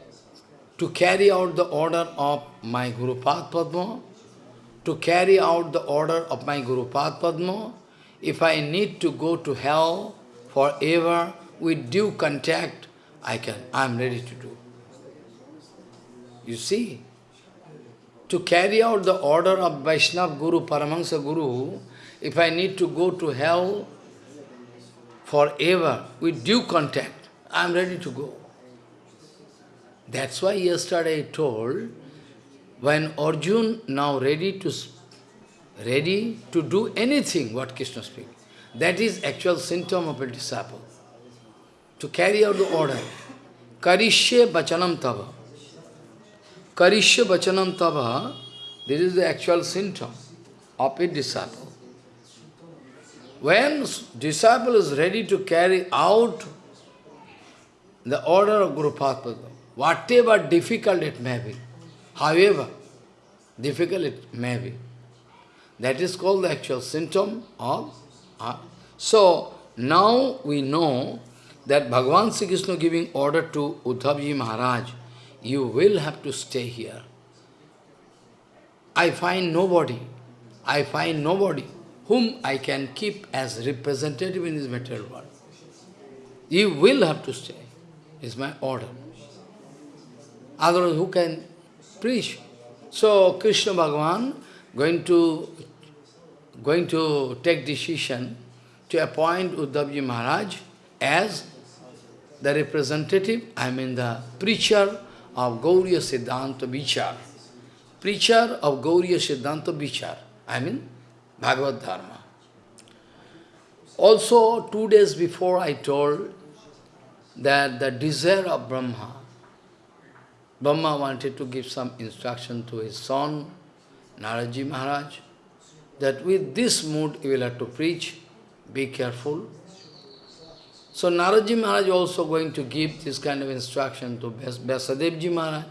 Speaker 1: to carry out the order of my Guru Padma, to carry out the order of my Guru Padma, if I need to go to hell forever with due contact, I can, I am ready to do. You see, to carry out the order of Vaishnava Guru, Paramahansa Guru, if I need to go to hell forever with due contact, I am ready to go. That's why yesterday I told, when Arjun now ready to ready to do anything what Krishna speaks, that is actual symptom of a disciple. To carry out the order. Karishya bachanam tava. Karishya bachanam tava, this is the actual symptom of a disciple. When disciple is ready to carry out the order of Guru whatever difficult it may be, however difficult it may be. That is called the actual symptom of uh, So, now we know that Bhagavan Sri Krishna giving order to Uddhavji Maharaj, you will have to stay here. I find nobody, I find nobody whom I can keep as representative in this material world. You will have to stay, is my order. Otherwise, who can preach? So, Krishna Bhagavan going to, going to take decision to appoint Uddhavji Maharaj as the representative, I mean the preacher of Gauriya Siddhanta Vichar. Preacher of Gauriya Siddhanta Vichar, I mean Bhagavad Dharma. Also, two days before I told that the desire of Brahma Brahma wanted to give some instruction to his son, Naradji Maharaj, that with this mood you will have to preach, be careful. So Naradji Maharaj also going to give this kind of instruction to Vyasadevji Maharaj.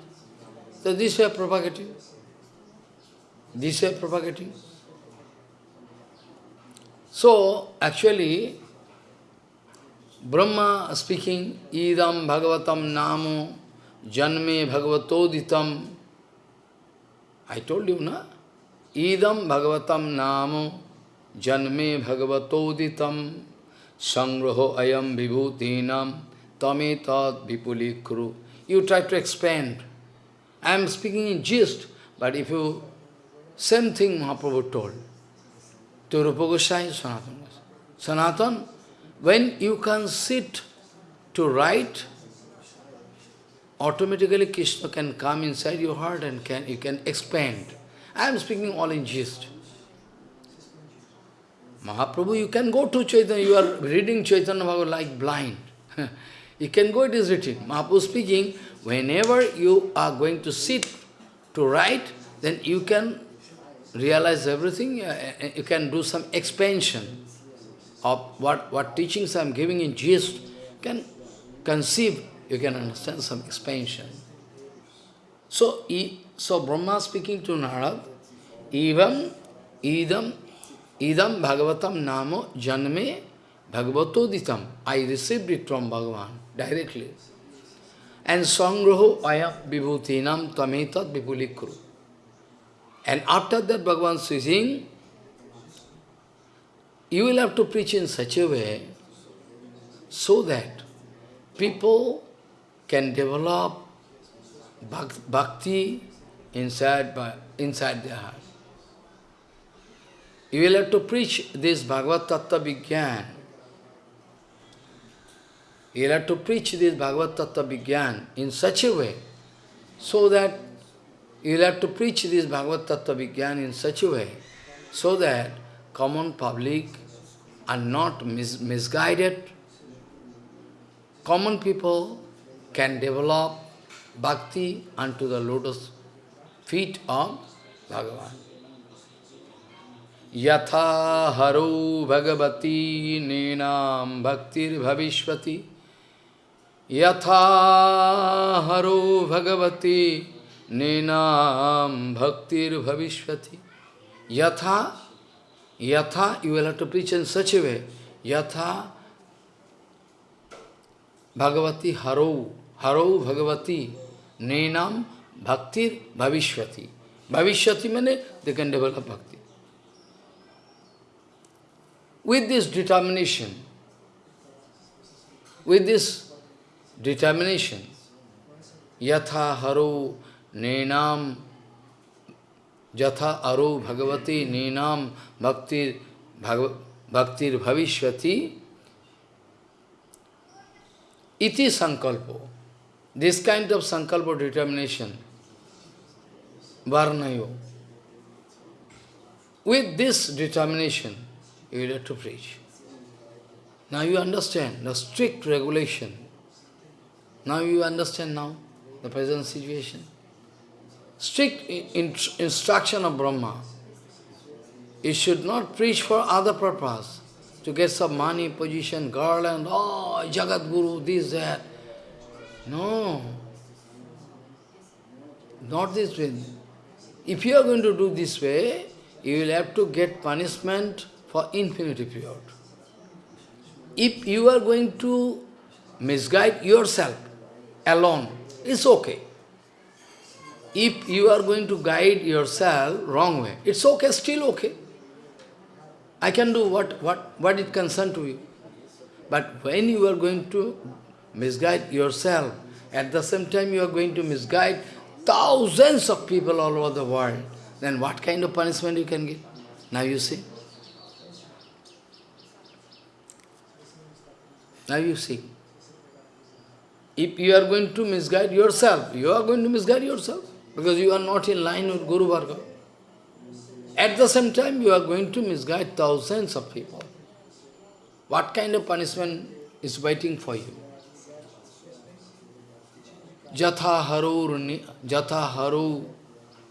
Speaker 1: So this way propagating. This way propagating. So actually, Brahma speaking, Idam Bhagavatam Namo janme bhagavatoditam. I told you, na? Idam bhagavatam namo janme bhagavatoditam sangraho ayam vibhutinam tametat vipulikru. You try to expand. I am speaking in gist, but if you, same thing Mahaprabhu told to Rupa Goswami, Sanatana Goswami. Sanatana, when you can sit to write, automatically Krishna can come inside your heart and can you can expand. I am speaking all in gist. Mahaprabhu, you can go to Chaitanya, you are reading Chaitanya Bhagavat like blind. you can go, it is written. Mahaprabhu speaking, whenever you are going to sit to write, then you can realize everything, uh, uh, you can do some expansion of what, what teachings I am giving in gist, can conceive you can understand some expansion. So, so Brahma speaking to Narad, Evam, Idam, Idam Bhagavatam Namo Janme Bhagavatoditam. I received it from Bhagavan directly. And Sangraho Ayam Vibhutinam Tametat Vipulikru. And after that Bhagavan speaking, you will have to preach in such a way so that people can develop bhakti inside, by, inside their heart. You will have to preach this Bhagavad Tattva Vigyan. You will have to preach this Bhagavad Tattva Vigyan in such a way so that you will have to preach this Bhagavad Tattva Vigyan in such a way so that common public are not mis misguided. Common people can develop bhakti unto the lotus feet of Bhagavan. Yatha haro bhagavati nenam bhaktir bhavishvati Yatha haro bhagavati nenam bhaktir bhavishvati Yatha, yatha, you will have to preach in such a way. Yatha bhagavati haro Haro Bhagavati Nenam Bhaktir Bhavishwati. Bhavishyati means they can develop bhakti. With this determination, with this determination, yatha haro nenam, yatha aro bhagavati nenam Bhakti bhaktir bhavishyati, iti sankalpo. This kind of sankalpa determination, varnayo. With this determination, you have to preach. Now you understand the strict regulation. Now you understand now the present situation. Strict instruction of Brahma. You should not preach for other purpose, to get some money, position, girl and oh, Jagat Guru, this, that. No. Not this way. If you are going to do this way, you will have to get punishment for infinity period. If you are going to misguide yourself alone, it's okay. If you are going to guide yourself wrong way, it's okay, still okay. I can do what, what, what it concerns to you. But when you are going to misguide yourself. At the same time, you are going to misguide thousands of people all over the world. Then what kind of punishment you can get? Now you see. Now you see. If you are going to misguide yourself, you are going to misguide yourself because you are not in line with Guru Bhargava. At the same time, you are going to misguide thousands of people. What kind of punishment is waiting for you? जथा हरो जथा हरो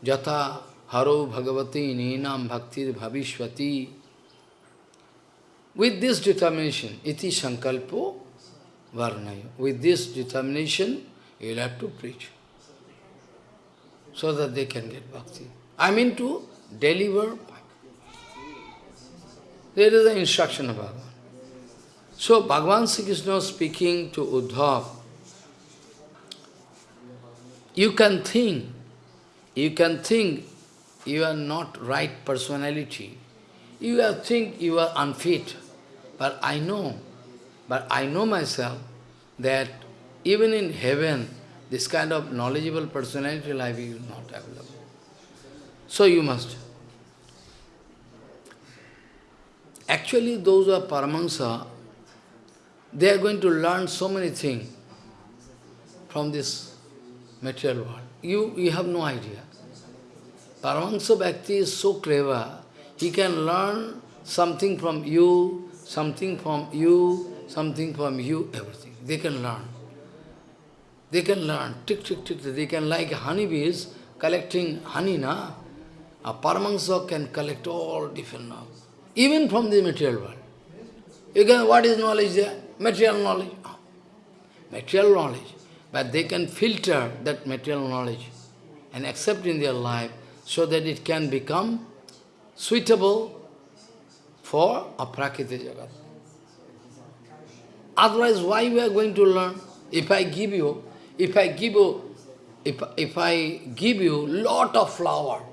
Speaker 1: जथा हरो भगवती नीना भक्ति भविष्य with this determination इति संकल्पो वर्ण with this determination you have to preach so that they can get bhakti I mean to deliver there is the instruction Bhagavan so Bhagavan Shri Krishna speaking to Uddhava You can think, you can think you are not right personality. You are think you are unfit. But I know, but I know myself that even in heaven, this kind of knowledgeable personality life is not available. So you must. Actually, those who are Paramahansa, they are going to learn so many things from this material world. You, you have no idea. Paramahansa Bhakti is so clever, he can learn something from you, something from you, something from you, everything. They can learn. They can learn, tick, tick, tick, they can like honeybees collecting honey, na? A Paramahansa can collect all different knowledge, even from the material world. You can, what is knowledge there? Material knowledge. Material knowledge but they can filter that material knowledge and accept in their life so that it can become suitable for a prakriti jagat. Otherwise, why we are going to learn? If I give you, if I give you, if, if I give you lot of flower,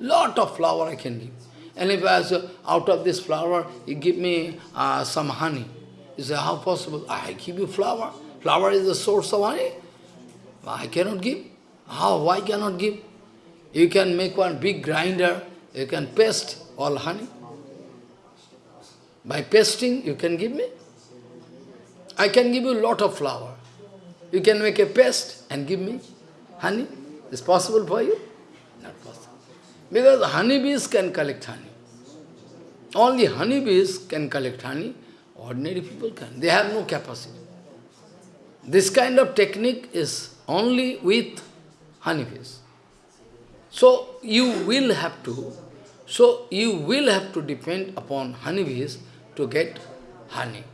Speaker 1: lot of flower I can give. And if I say, out of this flower, you give me uh, some honey. You say, how possible? I give you flower. Flower is the source of honey. I cannot give. How? Why cannot give? You can make one big grinder, you can paste all honey. By pasting, you can give me. I can give you lot of flour. You can make a paste and give me honey. Is possible for you? Not possible. Because honeybees can collect honey. Only honeybees can collect honey. Ordinary people can. They have no capacity. This kind of technique is only with honeybees. So you will have to, so you will have to depend upon honeybees to get honey.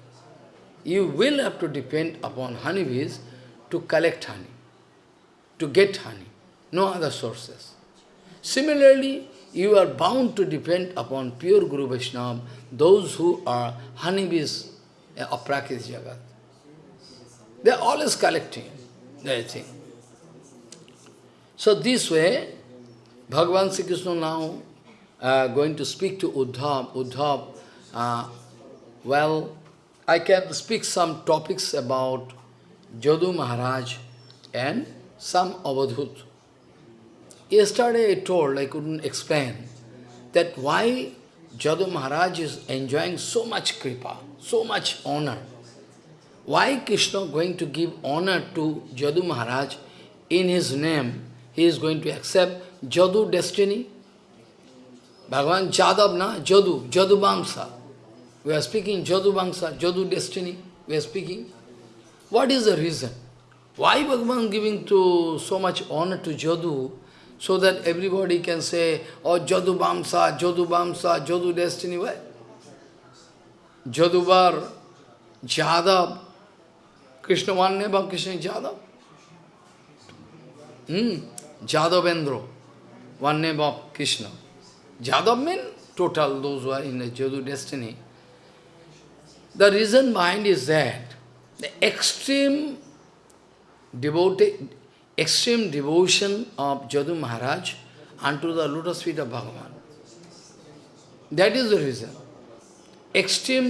Speaker 1: You will have to depend upon honeybees to collect honey, to get honey, no other sources. Similarly, you are bound to depend upon pure Guru Vaishnava, those who are honeybees, eh, Prakriti jagat. They are always collecting that thing. So this way, Bhagavan Sri Krishna now uh, going to speak to Uddhav. Uddhav, uh, well, I can speak some topics about Jadu Maharaj and some Avadhut. Yesterday I told, I couldn't explain, that why Jadu Maharaj is enjoying so much kripa, so much honor. Why Krishna going to give honor to Jadu Maharaj? In his name, he is going to accept Jadu destiny. Bhagavan Jadav na Jadu, Jadu Bamsa. We are speaking Jadu Bamsa, Jadu destiny. We are speaking. What is the reason? Why Bhagavan giving to so much honor to Jadu so that everybody can say, oh Jadu Bamsa, Jadu Bamsa, Jadu destiny. Why? Jadubar, Jadav, Krishna मान्य बा Krishna Yadav hmm, Yadavendra वन्य बाप Krishna Yadav mean total those Yadu destiny the reason behind is that the extreme devote extreme devotion of Yadu Maharaj and to the lotus feet of Bhagavan that is the reason extreme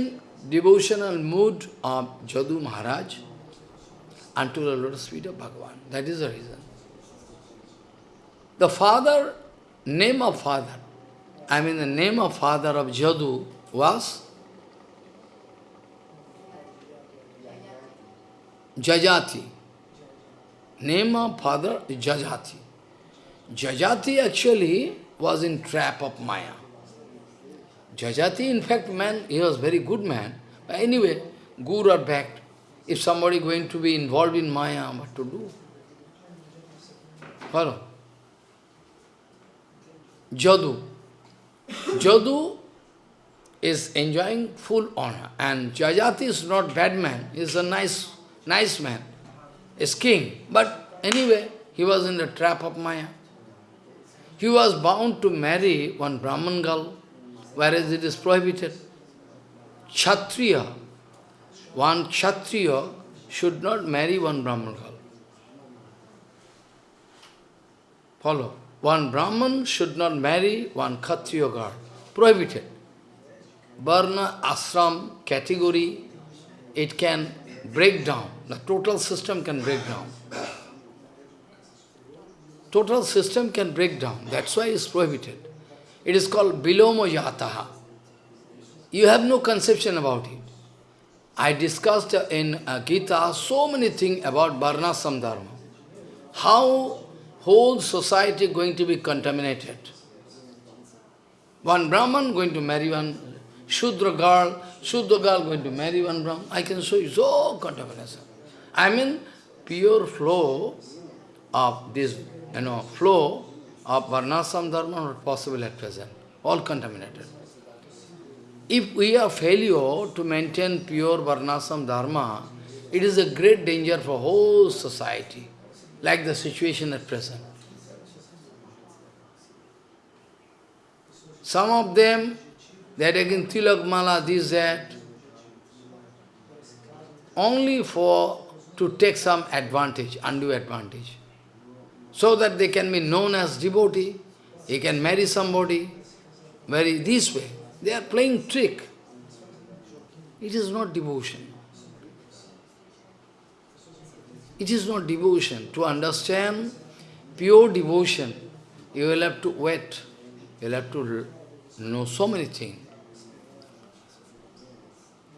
Speaker 1: devotional mood of Yadu Maharaj unto the lotus feet of Bhagavan. That is the reason. The father, name of father, I mean the name of father of Jadu was Jajati. Name of father Jajati. Jajati actually was in trap of Maya. Jajati, in fact, man, he was very good man. But anyway, good or bad, if somebody going to be involved in Maya, what to do? Follow? Jadu. Jadu is enjoying full honor. And Jajati is not bad man, he is a nice, nice man, is king. But anyway, he was in the trap of Maya. He was bound to marry one Brahman girl, whereas it is prohibited. Kshatriya, one Kshatriya should not marry one Brahman girl. Follow. One Brahman should not marry one Kshatriya girl. Prohibited. Varna, ashram, category, it can break down. The total system can break down. Total system can break down. That's why it's prohibited. It is called biloma yataha. You have no conception about it. I discussed in uh, Gita so many things about Varnasam Dharma. How whole society going to be contaminated. One Brahman going to marry one Shudra girl, Shudra girl going to marry one Brahman. I can show you so contamination. I mean, pure flow of this, you know, flow of Varnasam Dharma not possible at present. All contaminated. If we are failure to maintain pure Varnasam Dharma, it is a great danger for whole society, like the situation at present. Some of them, they are taking mala, this, that, only for to take some advantage, undue advantage, so that they can be known as devotee, he can marry somebody, very this way. They are playing trick. It is not devotion. It is not devotion. To understand pure devotion, you will have to wait. You will have to know so many things.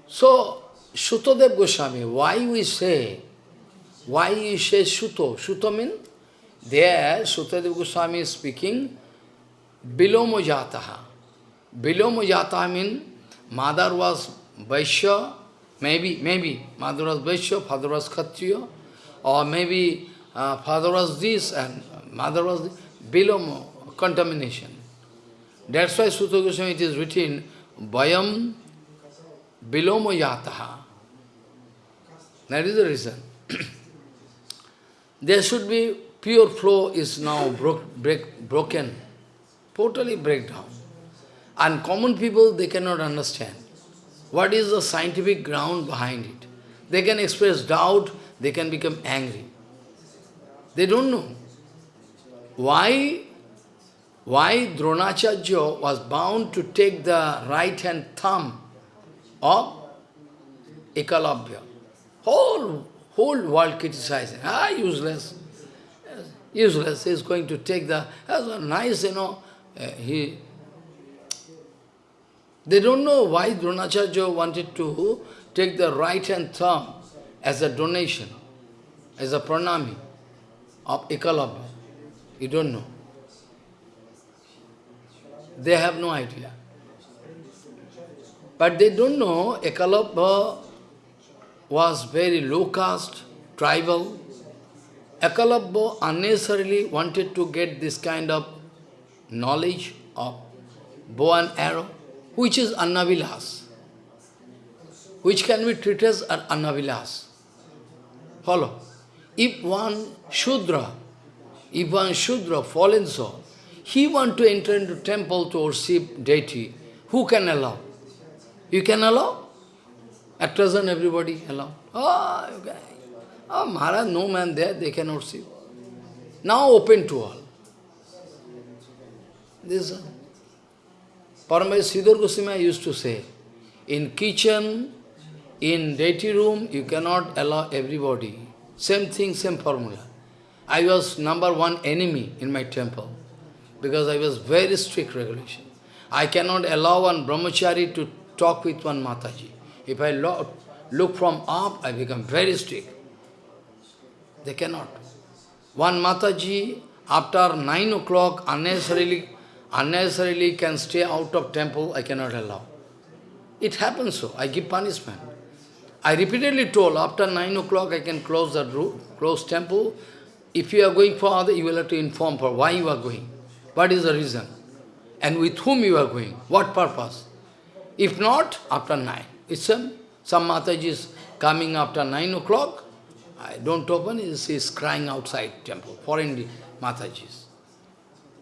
Speaker 1: So, Shutodev Goswami, why we say, why you say Shuto? Shuto means, there Shutodev Goswami is speaking, Jataha. Viloma Jata mean mother was Vaishya, maybe, maybe, mother was Vaishya, father was Kshatriya, or maybe uh, father was this and mother was this. contamination. That's why Sutta Goswami it is written, Vayam Viloma Yataha. That is the reason. there should be pure flow is now broke, break, broken, totally breakdown. And common people, they cannot understand what is the scientific ground behind it. They can express doubt, they can become angry. They don't know. Why, why Dronacharya was bound to take the right hand thumb of Ekalabhya? Whole, whole world criticizing, ah, useless. Useless, he is going to take the, a nice, you know, uh, he they don't know why Dronacharya wanted to take the right hand thumb as a donation, as a pranami of Ekalabha. You don't know. They have no idea. But they don't know Ekalabha was very low caste, tribal. Ekalabha unnecessarily wanted to get this kind of knowledge of bow and arrow which is Annavilas, which can be treated as Annavilas. Follow? If one Shudra, if one Shudra, fallen soul, he want to enter into temple to worship deity, who can allow? You can allow? At present everybody allow. Oh, okay. Oh, Maharaj, no man there, they cannot see. Now open to all. This Paramai Siddhar Goswami used to say, in kitchen, in deity room, you cannot allow everybody. Same thing, same formula. I was number one enemy in my temple because I was very strict regulation. I cannot allow one brahmachari to talk with one Mataji. If I look from up, I become very strict. They cannot. One Mataji, after 9 o'clock, unnecessarily unnecessarily can stay out of temple, I cannot allow. It happens so, I give punishment. I repeatedly told, after 9 o'clock I can close the room, close temple. If you are going for other, you will have to inform for why you are going. What is the reason? And with whom you are going? What purpose? If not, after 9. It's some, some Mataji is coming after 9 o'clock. I don't open, he is crying outside temple, foreign Matajis.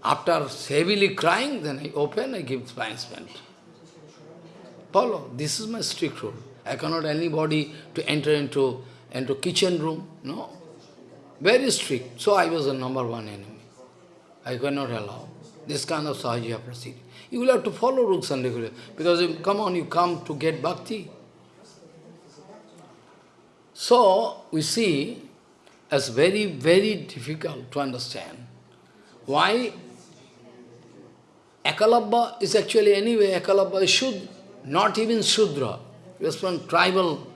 Speaker 1: After heavily crying, then I open, I give punishment. Follow, this is my strict rule. I cannot anybody to enter into, into kitchen room, no. Very strict. So I was the number one enemy. I cannot allow this kind of sahaja procedure. You will have to follow rules and regulations. Because, if, come on, you come to get bhakti. So, we see, as very, very difficult to understand why Akalabha is actually anyway, Akalabha is Shudra, not even Shudra. He was from tribal.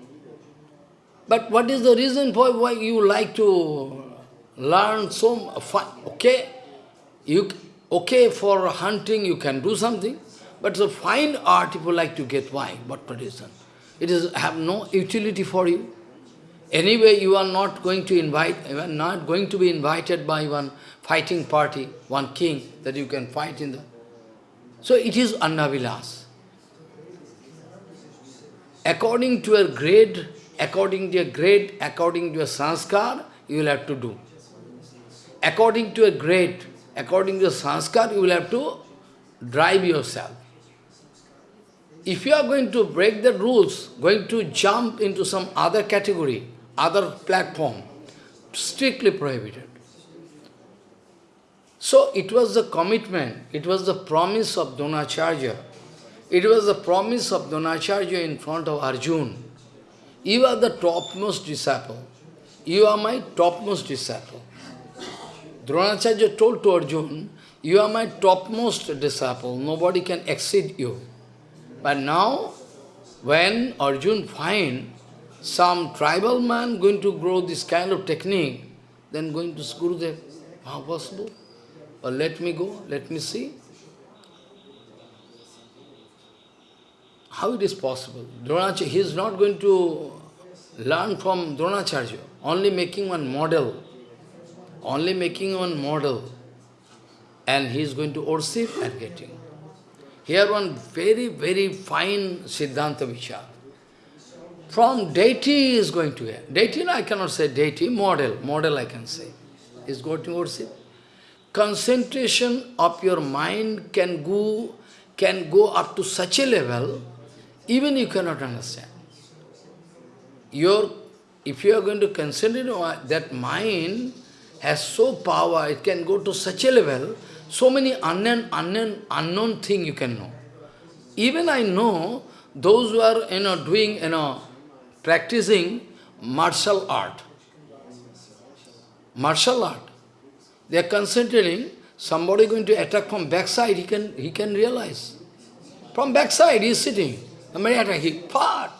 Speaker 1: But what is the reason for why you like to learn so fun? Okay, you okay for hunting, you can do something. But the fine art, If you like to get why? What tradition? It is have no utility for you. Anyway, you are not going to invite, you are not going to be invited by one fighting party, one king that you can fight in the. So it is Annavilas. According to your grade, according to your grade, according to your sanskar, you will have to do. According to your grade, according to your sanskar, you will have to drive yourself. If you are going to break the rules, going to jump into some other category, other platform, strictly prohibited. So it was the commitment, it was the promise of Dronacharya. It was the promise of Dronacharya in front of Arjun. You are the topmost disciple. You are my topmost disciple. Dronacharya told to Arjun, you are my topmost disciple, nobody can exceed you. But now, when Arjun find some tribal man going to grow this kind of technique, then going to Gurudev, how possible? Or let me go, let me see. How it is possible? Dronacharya, he is not going to learn from Dronacharya, only making one model, only making one model, and he is going to worship and getting. Here one very, very fine Siddhanta Vichar. From deity is going to, deity no, I cannot say deity, model, model I can say, is going to worship concentration of your mind can go, can go up to such a level, even you cannot understand. Your, if you are going to concentrate that mind, has so power, it can go to such a level, so many unknown, unknown, unknown thing you can know. Even I know those who are you know doing you know practicing martial art. Martial art. They are concentrating, somebody going to attack from backside, he can, he can realize. From backside, he is sitting. Somebody attack, he part.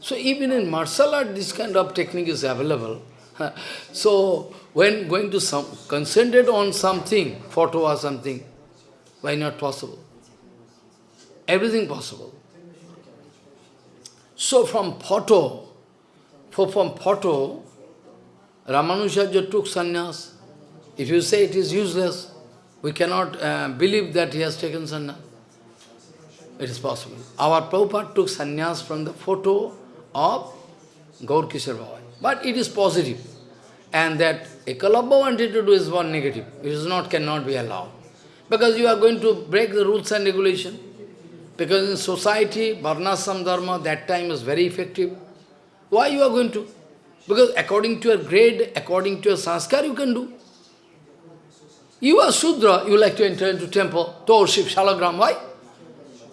Speaker 1: So even in martial art, this kind of technique is available. so when going to some, concentrate on something, photo or something, why not possible? Everything possible. So from photo, for from photo, Ramanujarya took sannyas. If you say it is useless, we cannot uh, believe that he has taken sannyas. It is possible. Our Prabhupada took sannyas from the photo of Gaurkishor But it is positive. And that Ekalabha wanted to do is one negative. It is not, cannot be allowed. Because you are going to break the rules and regulation. Because in society, Varnasam Dharma that time was very effective. Why you are going to? Because according to your grade, according to your sanskar, you can do. You are Sudra, you like to enter into temple to worship Shalagram. Why?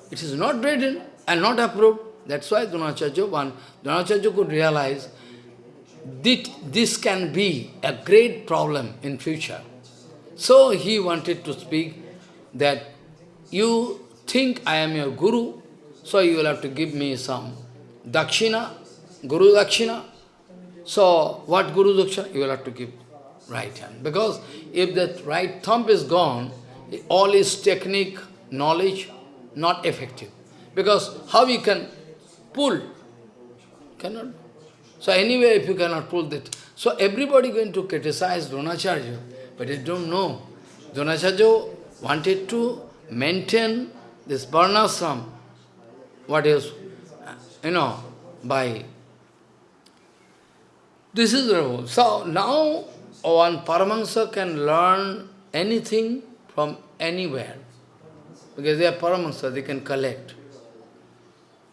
Speaker 1: It is not in and not approved. That's why Dronacharya, one, Dronacharya could realize that this can be a great problem in future. So he wanted to speak that you think I am your guru, so you will have to give me some dakshina, guru dakshina. So what guru dakshina? You will have to give right hand. Because if that right thumb is gone, all his technique, knowledge, not effective. Because how you can pull? Cannot. So anyway, if you cannot pull that. So everybody going to criticize Dronacharya, but they don't know. Dronacharya wanted to maintain this varnasram, what is, you know, by... This is rule. So now one Paramahansa can learn anything from anywhere, because they are Paramahansa, they can collect.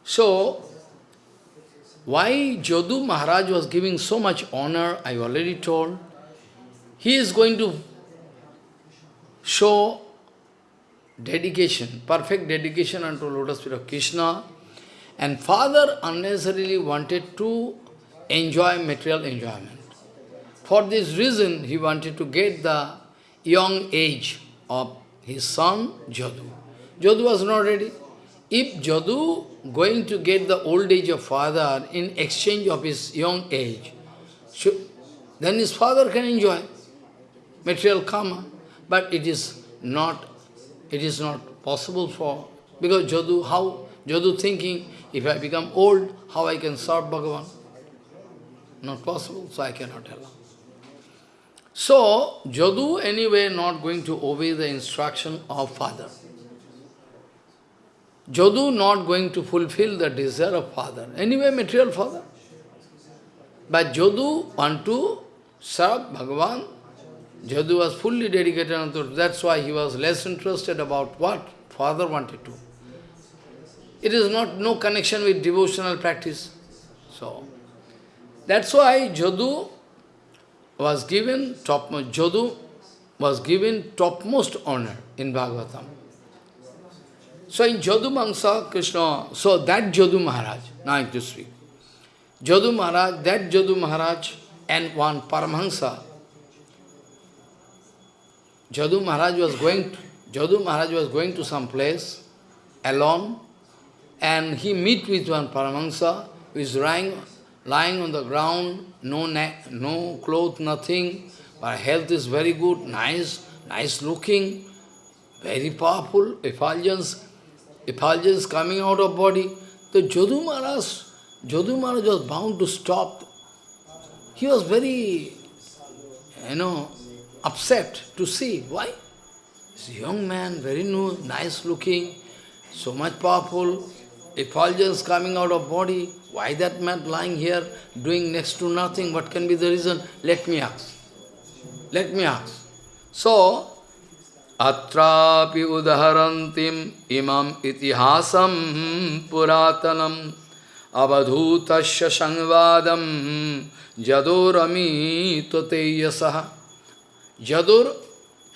Speaker 1: So, why Jadu Maharaj was giving so much honor, I already told. He is going to show dedication, perfect dedication unto lotus feet of Krishna. And father unnecessarily wanted to enjoy material enjoyment. For this reason, he wanted to get the young age of his son, Jadu. Jadu was not ready. If Jadu going to get the old age of father in exchange of his young age, then his father can enjoy material karma. But it is not, it is not possible for, because Jadu, how? Jadu thinking, if I become old, how I can serve Bhagavan? Not possible, so I cannot allow. So, Jadu anyway not going to obey the instruction of father. Jadu not going to fulfill the desire of father. Anyway, material father. But Jadu want to serve Bhagavan. Jadu was fully dedicated unto That's why he was less interested about what father wanted to. It is not no connection with devotional practice. So, that's why Jadu was given topmost, Jadu was given topmost honor in Bhagavatam. So in Jadu Mangsa, Krishna, so that Jadu Maharaj, now I have to speak. Maharaj, that Jadu Maharaj and one Paramahansa. Jadu Maharaj was going to, Maharaj was going to some place alone and he meet with one Paramahansa who is lying, lying on the ground no, no clothes, nothing, but health is very good, nice, nice looking, very powerful, effulgence, effulgence coming out of body. The Jadu Maharaj, Jadu Maharaj was bound to stop. He was very, you know, upset to see. Why? This young man, very new, nice looking, so much powerful, effulgence coming out of body. Why that man lying here doing next to nothing? What can be the reason? Let me ask. Let me ask. So, Atrapi udharantim imam itihasam puratanam abadhutasya sangvadam jadur तो तेयसः जदुर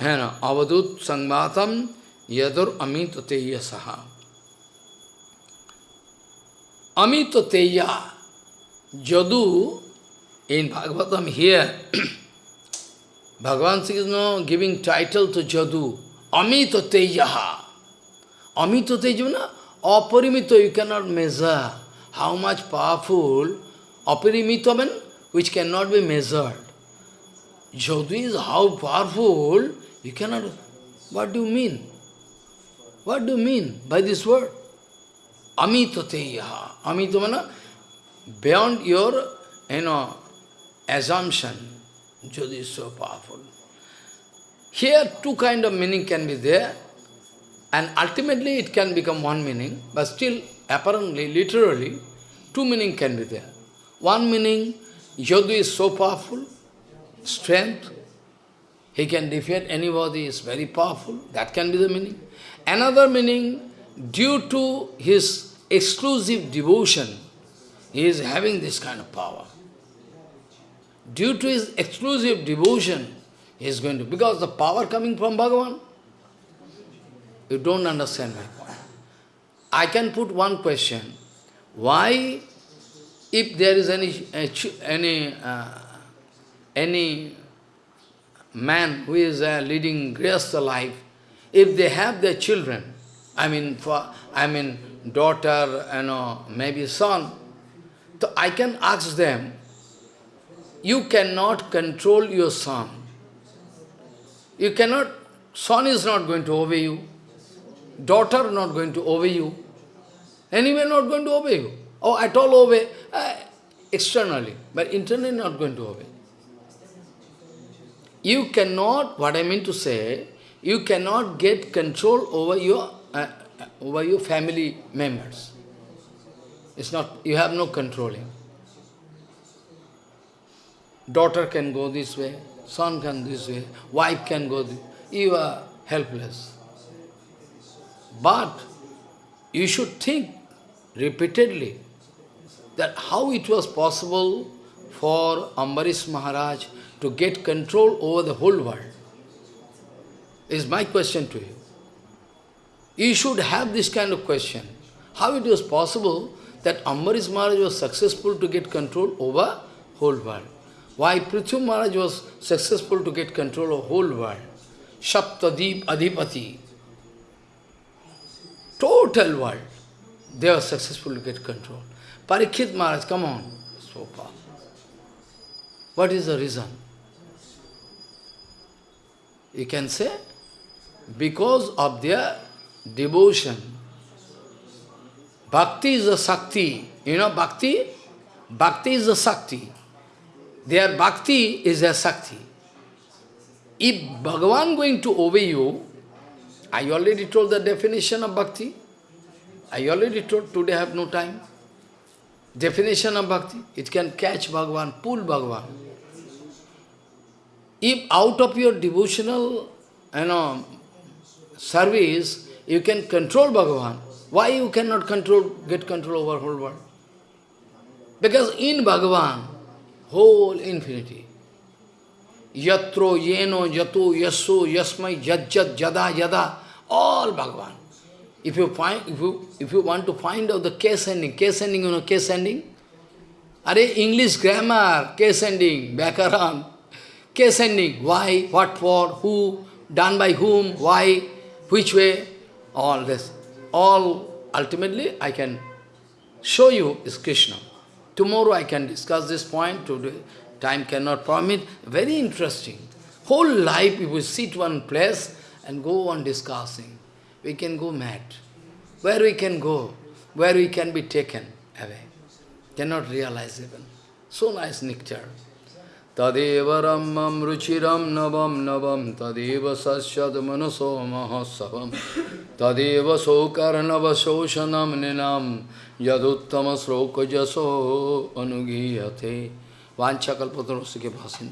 Speaker 1: है ना अवधूत संवादम यदुर Amit Amitoteya Jadu in Bhagavatam here Bhagavan Sri Krishna giving title to Jadu Amitoteya Amitoteya na Aparimito you cannot measure how much powerful Aparimito means which cannot be measured. Jadu is how powerful you cannot what do you mean? What do you mean by this word? amitateyaha. Amita mana beyond your, you know, assumption. Jyoti is so powerful. Here two kind of meaning can be there and ultimately it can become one meaning but still apparently, literally, two meaning can be there. One meaning, Jadu is so powerful, strength, he can defeat anybody, is very powerful, that can be the meaning. Another meaning, due to his exclusive devotion, he is having this kind of power. Due to his exclusive devotion, he is going to, because the power coming from Bhagavan, you don't understand my point. I can put one question. Why, if there is any, any, uh, any man who is uh, leading grace life, if they have their children, I mean, for, I mean, daughter, you know, maybe son. So I can ask them, you cannot control your son. You cannot, son is not going to obey you. Daughter not going to obey you. Anyway, not going to obey you. Or oh, at all obey, uh, externally, but internally not going to obey. You cannot, what I mean to say, you cannot get control over your uh, over uh, your family members. It's not, you have no controlling. Daughter can go this way, son can this way, wife can go this You are helpless. But you should think repeatedly that how it was possible for Ambarish Maharaj to get control over the whole world. Is my question to you. You should have this kind of question. How it was possible that Ambarish Maharaj was successful to get control over whole world? Why Prithvi Maharaj was successful to get control of whole world? Shaptadip Adhipati. Total world. They were successful to get control. Parikshit Maharaj, come on. So far. What is the reason? You can say, because of their devotion. Bhakti is the Sakti. You know Bhakti? Bhakti is the Sakti. Their Bhakti is their Sakti. If Bhagavan going to obey you, I already told the definition of Bhakti. I already told, today I have no time. Definition of Bhakti, it can catch Bhagavan, pull Bhagavan. If out of your devotional you know, service, you can control Bhagavan. Why you cannot control, get control over whole world? Because in Bhagavan, whole infinity. Yatro, yeno, yato, Yasu, yasmai, yajjat, jada, jada, all Bhagavan. If you find if you if you want to find out the case ending, case ending, you know case ending? Are English grammar, case ending, background, case ending, why, what for, who, done by whom, why, which way all this, all ultimately I can show you is Krishna. Tomorrow I can discuss this point, today time cannot permit. Very interesting. Whole life if we sit one place and go on discussing, we can go mad. Where we can go, where we can be taken away. Cannot realize even. So nice nectar. तदेव रमम रुचिरम नवम नवम तदेव सशद मनसो महोत्सव तदेव शोकर्णव शोषणम निनाम यदुत्तम श्लोक जसो अनुगीयते वाछाकल्पतरों के भाषण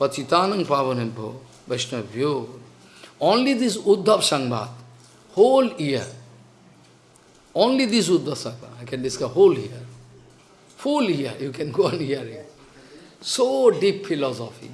Speaker 1: पतितानंग पावन भो वैष्णव्यो ओनली दिस उद्धव संघात whole year only this Uddhava संघात I can discuss whole year full year you can go on hearing So deep philosophy.